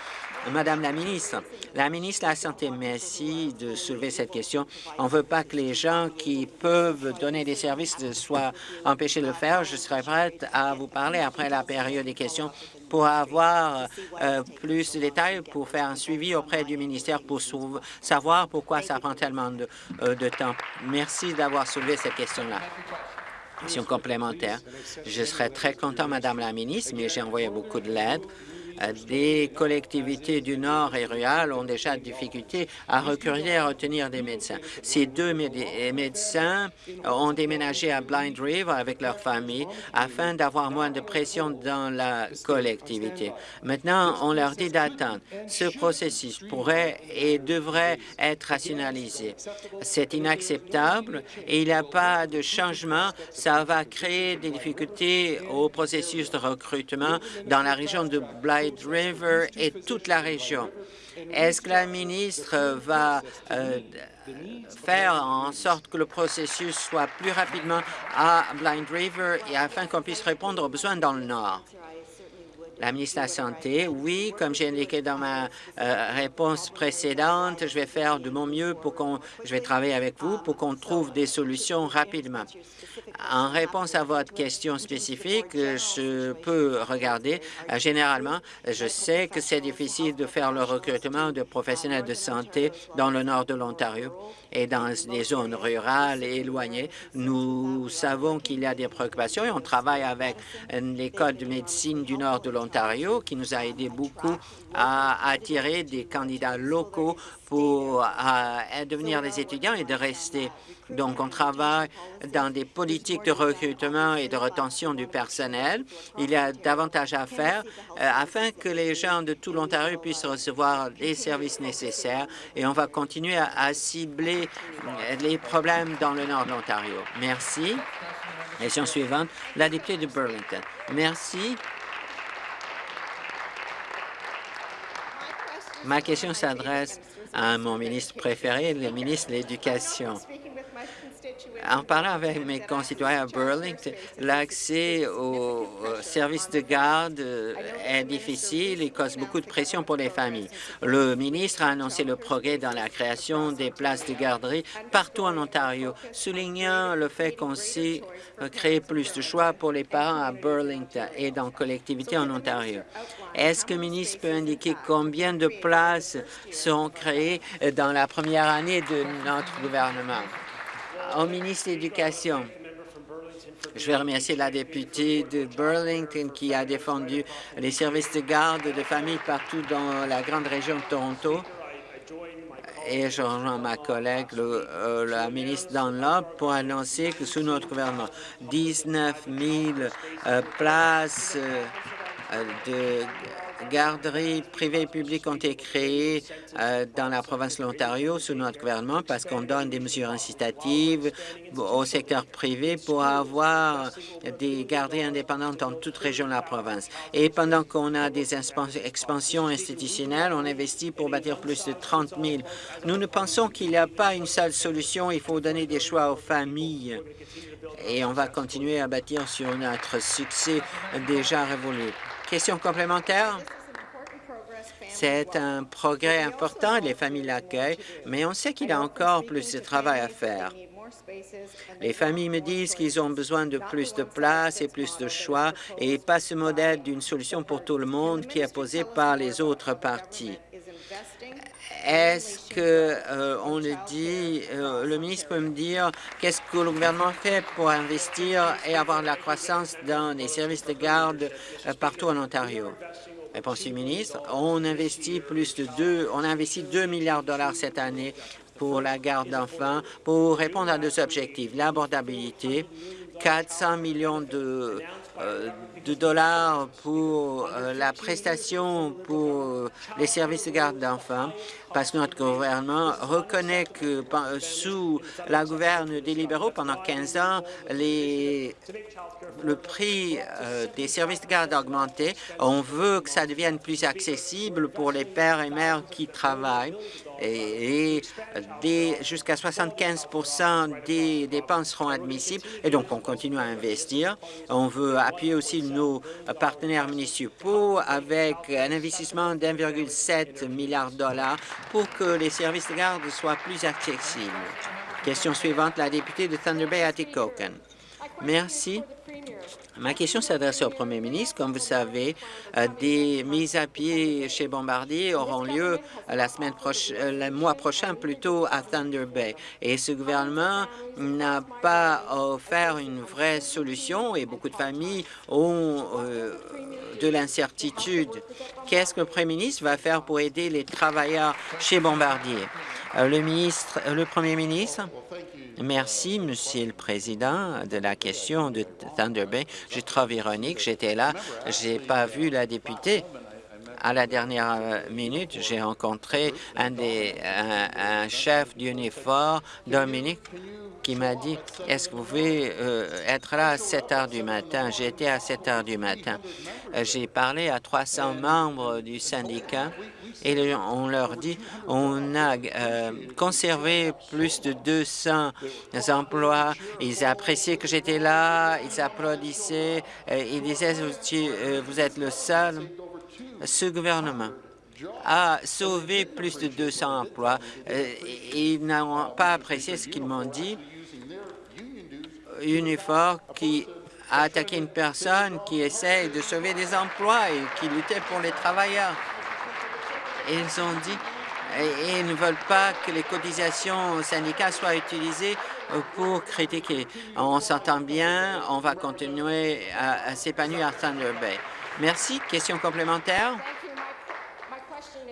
Madame la ministre, la ministre de la Santé, merci de soulever cette question. On ne veut pas que les gens qui peuvent donner des services soient empêchés de le faire. Je serai prête à vous parler après la période des questions pour avoir euh, plus de détails, pour faire un suivi auprès du ministère pour savoir pourquoi ça prend tellement de, euh, de temps. Merci d'avoir soulevé cette question-là. Question complémentaire. Je serais très content, Madame la ministre, mais j'ai envoyé beaucoup de l'aide Des collectivités du Nord et rurales ont déjà de difficultés à recruter et à retenir des médecins. Ces deux médecins ont déménagé à Blind River avec leur famille afin d'avoir moins de pression dans la collectivité. Maintenant, on leur dit d'attendre. Ce processus pourrait et devrait être rationalisé. C'est inacceptable et il n'y a pas de changement. Ça va créer des difficultés au processus de recrutement dans la région de Blind River et toute la région. Est-ce que la ministre va euh, faire en sorte que le processus soit plus rapidement à Blind River et afin qu'on puisse répondre aux besoins dans le Nord? La ministre de la Santé, oui, comme j'ai indiqué dans ma euh, réponse précédente, je vais faire de mon mieux pour qu'on, je vais travailler avec vous pour qu'on trouve des solutions rapidement. En réponse à votre question spécifique, je peux regarder. Euh, généralement, je sais que c'est difficile de faire le recrutement de professionnels de santé dans le nord de l'Ontario et dans des zones rurales et éloignées. Nous savons qu'il y a des préoccupations et on travaille avec l'École de médecine du nord de l'Ontario qui nous a aidé beaucoup à attirer des candidats locaux pour devenir des étudiants et de rester. Donc, on travaille dans des politiques de recrutement et de retention du personnel. Il y a davantage à faire euh, afin que les gens de tout l'Ontario puissent recevoir les services nécessaires et on va continuer à, cibler euh, les problèmes dans le nord de l'Ontario. Merci. Question suivante, la députée de Burlington. Merci. Ma question s'adresse à mon ministre préféré, le ministre de l'Éducation. En parlant avec mes concitoyens à Burlington, l'accès aux services de garde est difficile et cause beaucoup de pression pour les familles. Le ministre a annoncé le progrès dans la création des places de garderie partout en Ontario, soulignant le fait qu'on sait créer plus de choix pour les parents à Burlington et dans collectivités en Ontario. Est-ce que le ministre peut indiquer combien de places seront créées dans la première année de notre gouvernement? Au ministre de l'Éducation. Je vais remercier la députée de Burlington qui a défendu les services de garde de famille partout dans la grande région de Toronto. Et je rejoins ma collègue, euh, la ministre Dunlop, pour annoncer que sous notre gouvernement, 19 000 euh, places euh, de garderies privées et publiques ont été créées euh, dans la province de l'Ontario sous notre gouvernement parce qu'on donne des mesures incitatives au secteur privé pour avoir des garderies indépendantes dans toute région de la province. Et pendant qu'on a des expansions institutionnelles, on investit pour bâtir plus de 30 000. Nous ne pensons qu'il n'y a pas une seule solution. Il faut donner des choix aux familles et on va continuer à bâtir sur notre succès déjà révolu. Question complémentaire? C'est un progrès important, les familles l'accueillent, mais on sait qu'il y a encore plus de travail à faire. Les familles me disent qu'ils ont besoin de plus de place et plus de choix et pas ce modèle d'une solution pour tout le monde qui est posé par les autres partis. Est-ce que euh, le dit, euh, le ministre peut me dire qu'est-ce que le gouvernement fait pour investir et avoir de la croissance dans les services de garde euh, partout en Ontario? Réponse du ministre, on investit plus de deux, on a investi 2 milliards de dollars cette année pour la garde d'enfants pour répondre à deux objectifs, l'abordabilité, 400 millions de de dollars pour euh, la prestation pour les services de garde d'enfants, parce que notre gouvernement reconnaît que sous la gouverne des libéraux, pendant 15 ans, les, le prix euh, des services de garde a augmenté. On veut que ça devienne plus accessible pour les pères et mères qui travaillent et, jusqu'à 75% des dépenses seront admissibles et donc on continue à investir. On veut appuyer aussi nos partenaires municipaux avec un investissement d'1,7 milliard de dollars pour que les services de garde soient plus accessibles. Question suivante, la députée de Thunder Bay, Atikokan. Merci. Ma question s'adresse au Premier ministre. Comme vous savez, euh, des mises à pied chez Bombardier auront lieu la semaine prochaine, le mois prochain plutôt à Thunder Bay. Et ce gouvernement n'a pas offert une vraie solution et beaucoup de familles ont euh, de l'incertitude. Qu'est-ce que le Premier ministre va faire pour aider les travailleurs chez Bombardier? Euh, le ministre, le Premier ministre? Merci, Monsieur le Président, de la question de Thunder Bay. Je trouve ironique, j'étais là, j'ai pas vu la députée. À la dernière euh, minute, j'ai rencontré un, des, un, chef d'uniforme, Dominique, qui m'a dit, est-ce que vous pouvez euh, être là à 7 heures du matin? J'étais à 7 heures du matin. Euh, j'ai parlé à 300 membres du syndicat et on leur dit on a euh, conservé plus de 200 emplois. Ils appréciaient que j'étais là, ils applaudissaient, euh, ils disaient euh, vous êtes le seul. Ce gouvernement a sauvé plus de 200 emplois. ils n'ont pas apprécié ce qu'ils m'ont dit. Unifor qui a attaqué une personne qui essaie de sauver des emplois et qui luttait pour les travailleurs ils ont dit et ils ne veulent pas que les cotisations syndicales soient utilisées pour critiquer. On s'entend bien, on va continuer à, s'épanouir à Thunder Bay. Merci. Question complémentaire?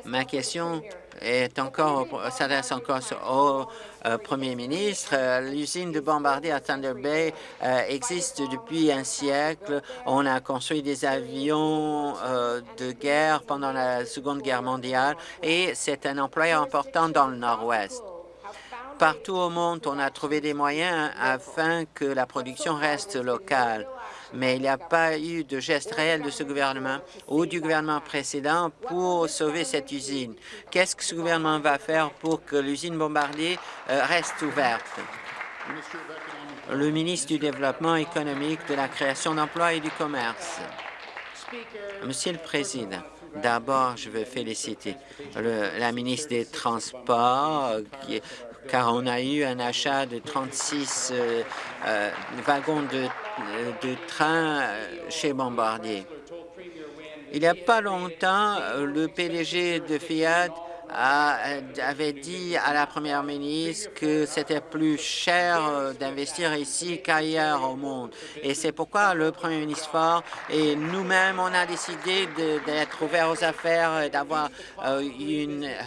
Ma question est encore, s'adresse encore au euh, Premier ministre. Euh, l'usine de Bombardier à Thunder Bay euh, existe depuis un siècle. On a construit des avions de guerre pendant la Seconde Guerre mondiale et c'est un employeur important dans le Nord-Ouest. Partout au monde, on a trouvé des moyens afin que la production reste locale mais il n'y a pas eu de geste réel de ce gouvernement ou du gouvernement précédent pour sauver cette usine. Qu'est-ce que ce gouvernement va faire pour que l'usine Bombardier euh, reste ouverte? Le ministre du Développement économique, de la création d'emplois et du commerce. Monsieur le Président, D'abord, je veux féliciter la ministre des Transports car on a eu un achat de 36 euh, euh, wagons de, euh, de train chez Bombardier. Il n'y a pas longtemps, le PDG de Fiat avait dit à la première ministre que c'était plus cher euh, d'investir ici qu'ailleurs au monde. Et c'est pourquoi le premier ministre Ford et nous-mêmes, on a décidé d'être ouverts aux affaires et d'avoir euh,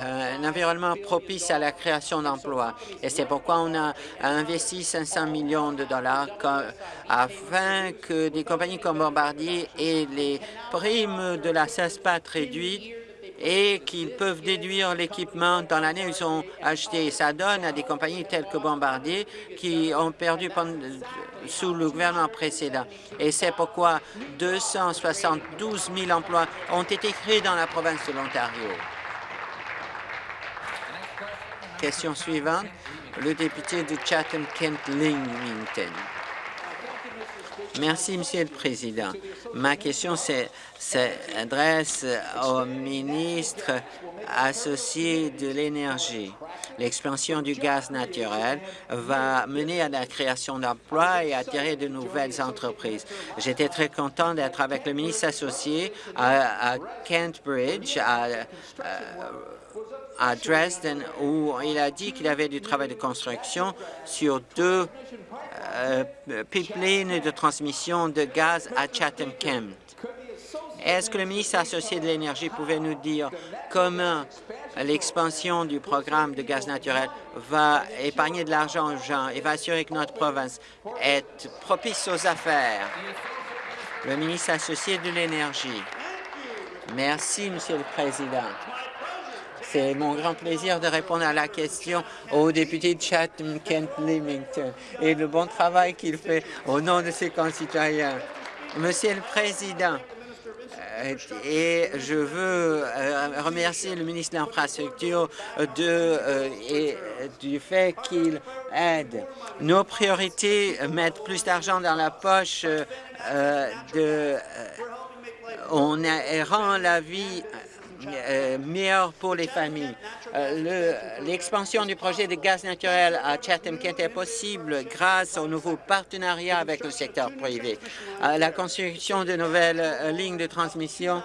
un environnement propice à la création d'emplois. Et c'est pourquoi on a investi 500 millions de dollars afin que des compagnies comme Bombardier aient les primes de la CESPAT réduites et qu'ils peuvent déduire l'équipement dans l'année où ils ont acheté. Ça donne à des compagnies telles que Bombardier qui ont perdu sous le gouvernement précédent. Et c'est pourquoi 272 000 emplois ont été créés dans la province de l'Ontario. Question suivante, le député de Chatham-Kent-Lingington. Merci, Monsieur le Président. Ma question s'adresse au ministre associé de l'Énergie. L'expansion du gaz naturel va mener à la création d'emplois et attirer de nouvelles entreprises. J'étais très content d'être avec le ministre associé à, Kent Bridge, à, à Dresden, où il a dit qu'il avait du travail de construction sur deux euh, pipeline de transmission de gaz à Chatham-Kent. Est-ce que le ministre associé de l'Énergie pouvait nous dire comment l'expansion du programme de gaz naturel va épargner de l'argent aux gens et va assurer que notre province est propice aux affaires? Le ministre associé de l'Énergie. Merci, Monsieur le Président. C'est mon grand plaisir de répondre à la question au député de Chatham-Kent-Limington et le bon travail qu'il fait au nom de ses concitoyens. Monsieur le Président, et je veux euh, remercier le ministre de l'Infrastructure euh, du fait qu'il aide. Nos priorités mettent plus d'argent dans la poche de... on rend la vie euh, meilleure pour les familles. Euh, l'expansion du projet de gaz naturel à Chatham-Kent est possible grâce au nouveau partenariat avec le secteur privé. la construction de nouvelles lignes de transmission,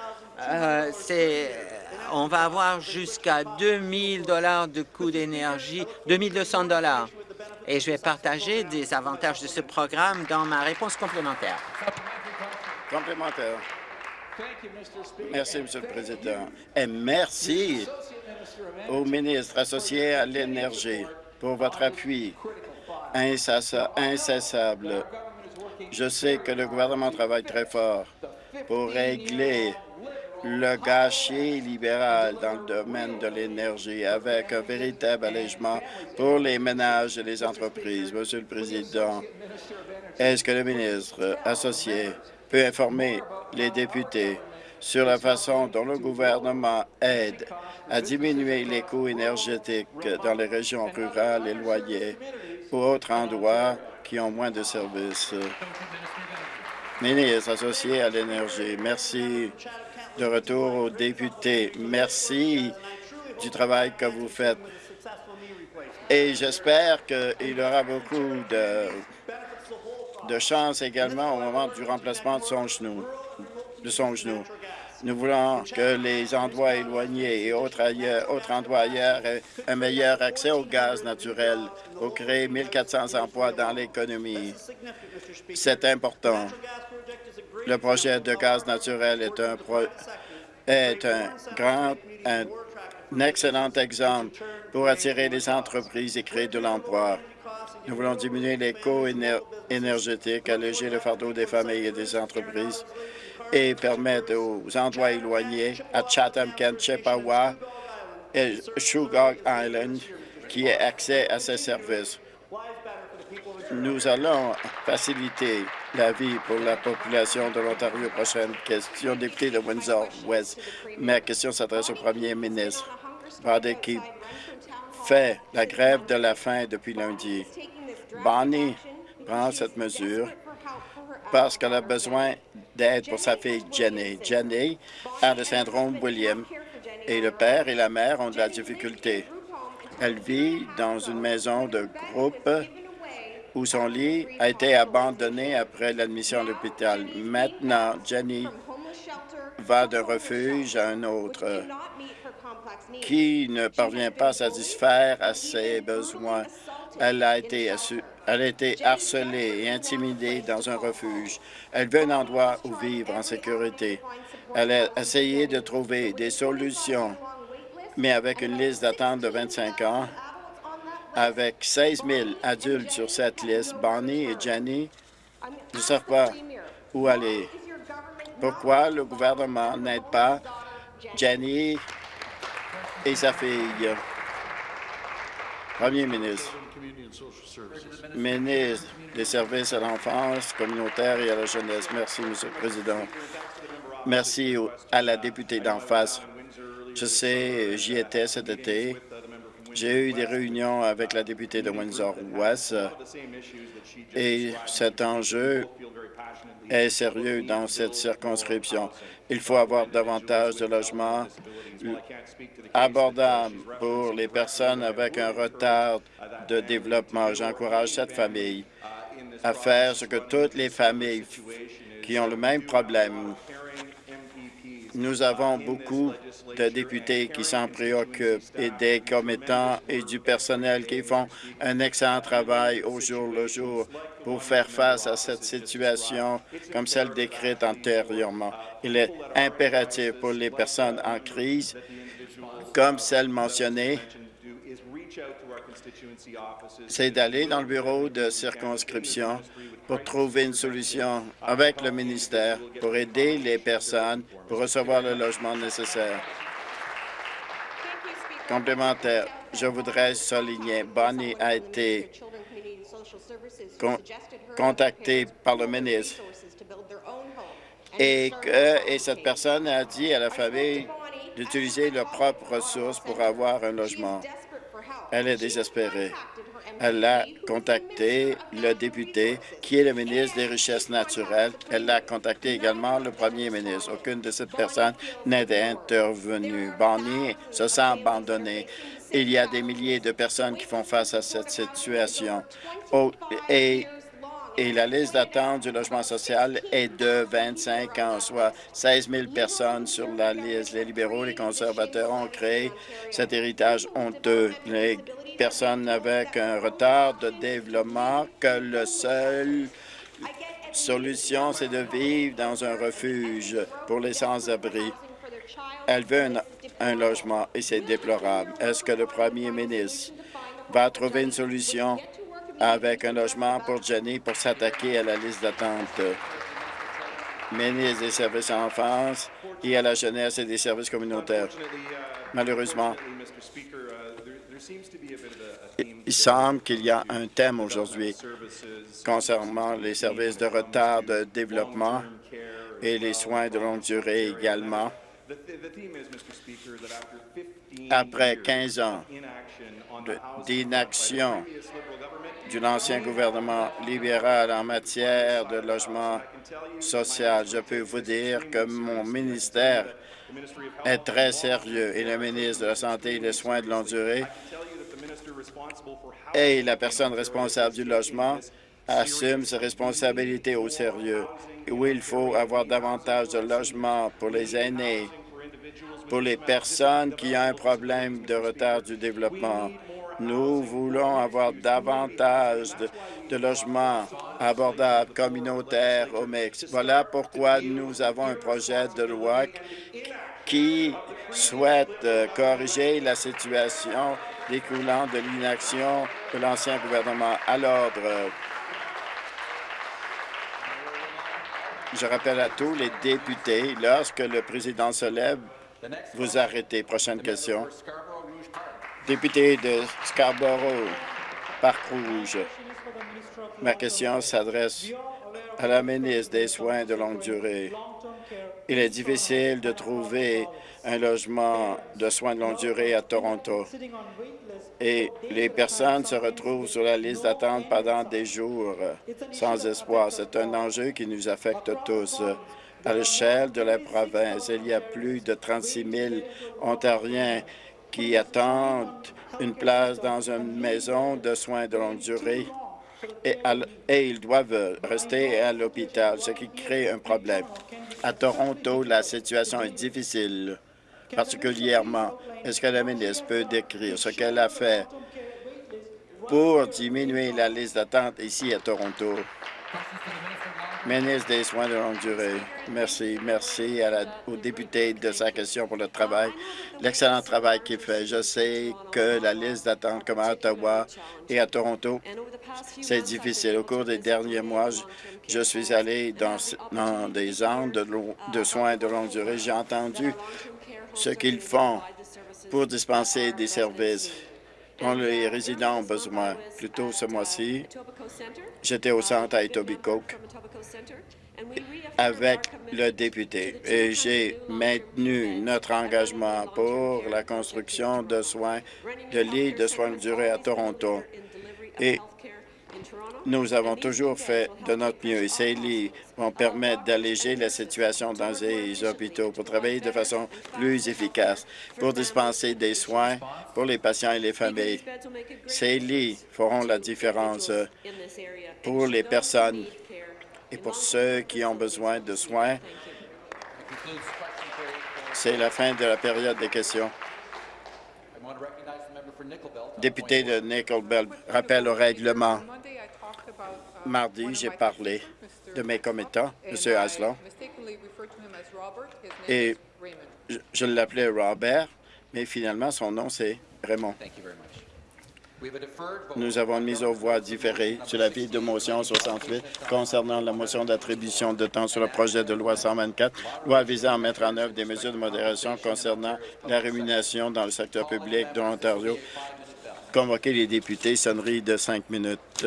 c'est on va avoir jusqu'à 2 dollars de coût d'énergie, 200 dollars. Et je vais partager des avantages de ce programme dans ma réponse complémentaire. Complémentaire. Merci, Monsieur le Président. Et merci au ministre associé à l'énergie pour votre appui incessable. Je sais que le gouvernement travaille très fort pour régler le gâchis libéral dans le domaine de l'énergie avec un véritable allègement pour les ménages et les entreprises. Monsieur le Président, est-ce que le ministre associé peut informer les députés sur la façon dont le gouvernement aide à diminuer les coûts énergétiques dans les régions rurales éloignées ou autres endroits qui ont moins de services. Ministre associé à l'énergie, merci de retour aux députés. Merci du travail que vous faites. Et j'espère qu'il aura beaucoup de, de chance également au moment du remplacement de son genou. De son genou. Nous voulons que les endroits éloignés et autres, autres endroits ailleurs aient un meilleur accès au gaz naturel pour créer 1 400 emplois dans l'économie. C'est important. Le projet de gaz naturel est un, est un grand, un, excellent exemple pour attirer les entreprises et créer de l'emploi. Nous voulons diminuer les coûts énergétiques, alléger le fardeau des familles et des entreprises et permettre aux endroits éloignés à Chatham, Kent, Chippewa et Shugog Island qui aient accès à ces services. Nous allons faciliter la vie pour la population de l'Ontario. Prochaine question, député de Windsor-West. Ma question s'adresse au premier ministre. Fait la grève de la faim depuis lundi. Bonnie prend cette mesure parce qu'elle a besoin d'aide pour sa fille Jenny. Jenny a le syndrome William et le père et la mère ont de la difficulté. Elle vit dans une maison de groupe où son lit a été abandonné après l'admission à l'hôpital. Maintenant, Jenny va d'un refuge à un autre qui ne parvient pas à satisfaire à ses besoins. Elle a été, elle a été harcelée et intimidée dans un refuge. Elle veut un endroit où vivre en sécurité. Elle a essayé de trouver des solutions, mais avec une liste d'attente de 25 ans, avec 16 000 adultes sur cette liste, Bonnie et Jenny ne savent pas où aller. Pourquoi le gouvernement n'aide pas Jenny et sa fille? Premier ministre, ministre des services à l'enfance communautaire et à la jeunesse. Merci, Monsieur le Président. Merci à la députée d'en face. Je sais, j'y étais cet été j'ai eu des réunions avec la députée de Windsor-West et cet enjeu est sérieux dans cette circonscription. Il faut avoir davantage de logements abordables pour les personnes avec un retard de développement. J'encourage cette famille à faire ce que toutes les familles qui ont le même problème nous avons beaucoup de députés qui s'en préoccupent et des commettants et du personnel qui font un excellent travail au jour le jour pour faire face à cette situation comme celle décrite antérieurement. Il est impératif pour les personnes en crise, comme celle mentionnée, c'est d'aller dans le bureau de circonscription pour trouver une solution avec le ministère pour aider les personnes pour recevoir le logement nécessaire. Complémentaire, je voudrais souligner, Bonnie a été contactée par le ministre et, cette personne a dit à la famille d'utiliser leurs propres ressources pour avoir un logement. Elle est désespérée. Elle a contacté le député qui est le ministre des Richesses naturelles. Elle a contacté également le premier ministre. Aucune de ces personnes n'est intervenue. Bonnie se sent abandonnée. Il y a des milliers de personnes qui font face à cette situation. Et et la liste d'attente du logement social est de 25 ans, soit 16 000 personnes sur la liste. Les libéraux les conservateurs ont créé cet héritage honteux. Les personnes avec un retard de développement que la seule solution, c'est de vivre dans un refuge pour les sans-abri. Elle veut un logement et c'est déplorable. Est-ce que le premier ministre va trouver une solution? Avec un logement pour Jenny pour s'attaquer à la liste d'attente. Ministre des services à l'enfance et à la jeunesse et des services communautaires. Malheureusement, il semble qu'il y a un thème aujourd'hui concernant les services de retard de développement et les soins de longue durée également. Après 15 ans d'inaction de l'ancien gouvernement libéral en matière de logement social, je peux vous dire que mon ministère est très sérieux et le ministre de la Santé et des Soins de longue durée et la personne responsable du logement assume ses responsabilités au sérieux. Où il faut avoir davantage de logements pour les aînés, pour les personnes qui ont un problème de retard du développement. Nous voulons avoir davantage de, logements abordables, communautaires au Mexique. Voilà pourquoi nous avons un projet de loi qui souhaite euh, corriger la situation découlant de l'inaction de l'ancien gouvernement à l'ordre. Je rappelle à tous les députés, lorsque le président se lève, vous arrêtez. Prochaine question. Député de Scarborough, Parc Rouge. Ma question s'adresse à la ministre des Soins de longue durée. Il est difficile de trouver un logement de soins de longue durée à Toronto et les personnes se retrouvent sur la liste d'attente pendant des jours sans espoir. C'est un enjeu qui nous affecte tous. À l'échelle de la province, il y a plus de 36 000 Ontariens qui attendent une place dans une maison de soins de longue durée et, ils doivent rester à l'hôpital, ce qui crée un problème. À Toronto, la situation est difficile, particulièrement. Est-ce que la ministre peut décrire ce qu'elle a fait pour diminuer la liste d'attente ici à Toronto? Ministre des Soins de longue durée. Merci. Merci à la, au député de sa question pour le travail, l'excellent travail qu'il fait. Je sais que la liste d'attente comme à Ottawa et à Toronto, c'est difficile. Au cours des derniers mois, je, suis allé dans, des zones de soins de longue durée. J'ai entendu ce qu'ils font pour dispenser des services dont les résidents ont besoin. Plus tôt ce mois-ci, j'étais au centre à Etobicoke avec le député et j'ai maintenu notre engagement pour la construction de soins, de lits de soins de durée à Toronto. Nous avons toujours fait de notre mieux et ces lits vont permettre d'alléger la situation dans les hôpitaux pour travailler de façon plus efficace, pour dispenser des soins pour les patients et les familles. Ces lits feront la différence pour les personnes et pour ceux qui ont besoin de soins. C'est la fin de la période des questions. Député de Nickel Belt, rappel au règlement. Mardi, j'ai parlé de mes commettants, M. Aslan, et je, je l'appelais Robert, mais finalement, son nom, c'est Raymond. Nous avons mis aux voix différées sur la vie de motion 68 concernant la motion d'attribution de temps sur le projet de loi 124, loi visant à mettre en œuvre des mesures de modération concernant la rémunération dans le secteur public de l'Ontario. Convoquer les députés, sonnerie de cinq minutes.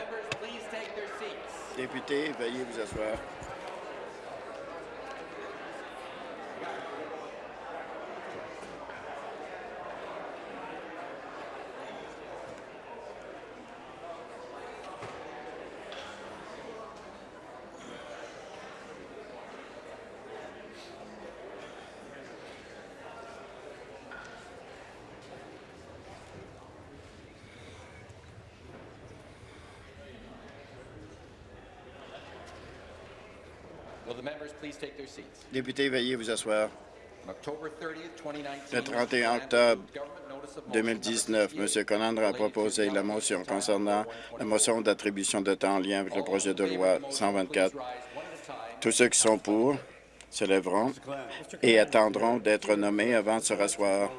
Députés, veuillez vous asseoir. Députés, veuillez vous asseoir. Le 31 octobre 2019, M. Conandre a proposé la motion concernant la motion d'attribution de temps en lien avec le projet de loi 124. Tous ceux qui sont pour se lèveront et attendront d'être nommés avant de se rasseoir.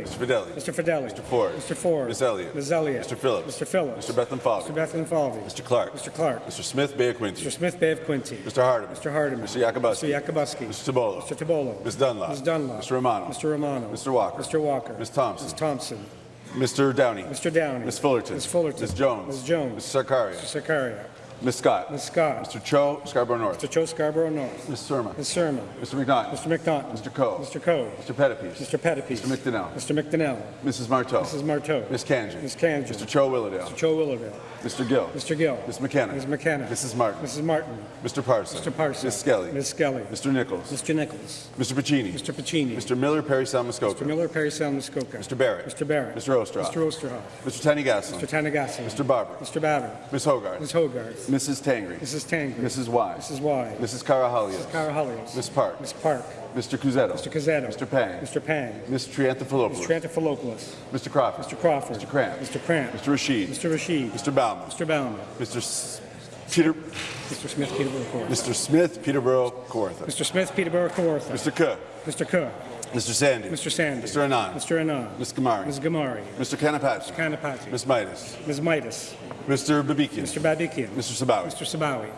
Mr. Fidelli. Mr. Fidelli. Mr. Ford. Mr. Ford. Ms. Elliott. Ms. Elliott. Mr. Phillips. Mr. Phillips. Mr. Bethlehem Falvey. Mr. Bethlehem Falvey. Mr. Clark. Mr. Clark. Mr. Smith Bay of Quincy. Mr. Smith Bay of Quincy. Mr. Hardeman. Mr. Hardeman. Mr. Yakubuski. Mr. Yakubuski. Mr. Tabolo. Mr. Tabolo. Ms. Dunlop. Ms. Dunlop. Mr. Romano. Mr. Romano. Mr. Walker. Mr. Walker. Ms. Thompson. Ms. Thompson. Mr. Downey. Mr. Downey. Ms. Fullerton. Ms. Fullerton. Ms. Jones. Ms. Jones. Mr. Sarkaria. Mr. Sakaria. Ms. Scott. Ms. Scott. Mr. Cho, Scarborough North. Mr. Joe Scarborough North. Ms. Surma. Ms. Sermon. Mr. McNaughton. Mr. McNaughton. Mr. Coe. Mr. Coe. Mr. Pettipies. Mr. Pettipies. Mr. McDonnell. Mr. McDonnell. Mrs. Marteau. Mrs. Marteau. Ms. Kanji. Ms. Kanji. Mr. Cho Willowdale. Mr. Cho Willowdale. Mr. Gill. Mr. Gill. Ms. McKenna. Ms. McKenna. Mrs. Martin. Mrs. Martin. Mr. Parson. Mr. Parson. Ms. Skelly. Ms. Skelly. Mr. Nichols. Mr. Nichols. Mr. Pacini. Mr. Pacini. Mr. Miller, Perry Salmuskoka. Mr. Miller, Perry Muskoka. Mr. Barrett. Mr. Barrett. Mr. Ostroff. Mr. Osterhoff. Mr. Tiny Gaslin. Mr. Tanagassi. Mr. Barber. Mr. Babber. Ms. Hogarth. Ms. Hogarth. Mrs. Tangri. Mrs. Tangri. Mrs. Y. Mrs. Y. Mrs. Carahalios. Carahalios. Ms. Park. Ms. Park. Mr. Cusetto. Mr. Cazzetto. Mr. Pang. Mr. Pang. Ms. Triantafilopoulos. Mr. Trantafilopoulos. Mr. Crawford. Mr. Crawford. Mr. Cramp. Mr. Cramp. Mr. Rashid. Mr. Rashid. Mr. Bauman. Mr. Bauman. Mr. S- Peter. Mr. Smith, Peterborough, Kawartha. Mr. Smith, Peterborough, Kawartha. Mr. Smith, Peterborough, Kawartha. Mr. Cook. Mr. Cook. Mr. Sandy. Mr. Sandy. Mr. Anand. Mr. Anand. Ms. Gamari. Ms. Gamari. Mr. Kanapati. Mr. Kanapati. Ms. Midas. Ms. Midas. Mr. Babikian. Mr. Babikian. Mr. Sabawi. Mr. Sabawi.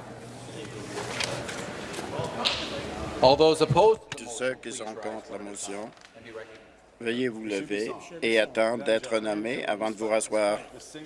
All those opposed? Tous ceux qui sont contre la motion, veuillez vous lever et attendre d'être nommés avant de vous rasseoir.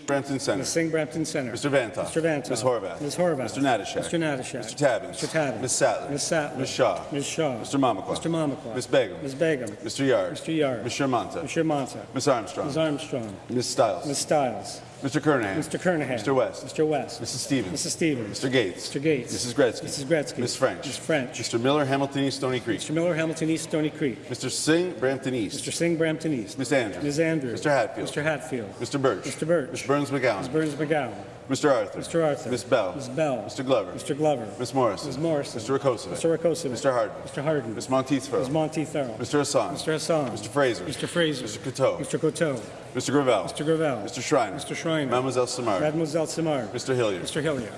Brampton Center. Ms. Singh Brampton Center. Mr. Vantoff. Mr. Vantoff. Ms. Horvath. Ms. Horvath. Mr. Natashak. Mr. Natashak. Mr. Tabbins. Mr. Tabbins. Ms. Sattler. Ms. Sattler. Ms. Shaw. Ms. Shaw. Mr. Mamakwa. Mr. Mamakwa. Ms. Begum. Ms. Begum. Mr. Yard. Mr. Yard. Ms. Shermanta. Mr. Monta. Ms. Armstrong. Ms. Armstrong. Ms. Stiles. Ms. Stiles. Mr. Kernahan. Mr. Kernahan. Mr. West. Mr. West. Mrs. Stevens. Mrs. Stevens. Mr. Gates. Mr. Gates. Mrs. Gretzky. Mrs. Gretzky. Ms. French. Ms. French. Mr. Miller, Hamilton East, Stony Creek. Mr. Miller, Hamilton East, Stony Creek. Mr. Singh, Brampton East. Mr. Singh, Brampton East. Ms. Andrews. Ms. Andrews. Mr. Hatfield. Mr. Hatfield. Mr. Birch. Mr. Birch. Mr. Burns McGowan. Ms. Burns McGowan. Mr. Arthur. Mr. Arthur. Ms. Bell. Ms. Bell. Mr. Glover. Mr. Glover. Ms. Morrison. Ms. Morrison. Mr. Rakosa. Mr. Rakosa. Mr. Harden. Mr. Harden. Ms. Monteith Ms. Farrell. Monteith Farrell. Mr. Hassan. Mr. Hassan. Mr. Fraser. Mr. Fraser. Mr. Coteau. Mr. Coteau. Mr. Gravel. Mr. Gravel. Mr. Schreiner. Mr. Schreiner. Mademoiselle Samar. Mademoiselle Samar. Mr. Hillier. Mr. Hilliard.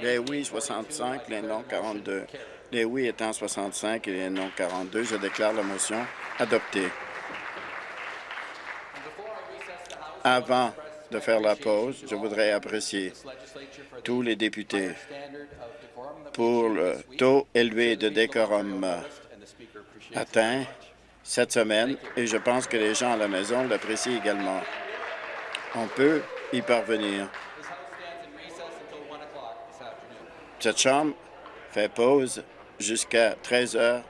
Les oui being 65, les 42, non I declare the motion 42. carried. Les oui étant 65 et les non 42, je déclare la motion adoptée. Avant de faire la pause, to je all voudrais apprécier tous les députés pour le this week. taux élevé de The people of décorum euh, atteint cette semaine et je pense que les gens à la maison l'apprécient également. On peut y parvenir. This House stands in recess until 1 o'clock this afternoon. Cette Chambre fait pause jusqu'à 13 heures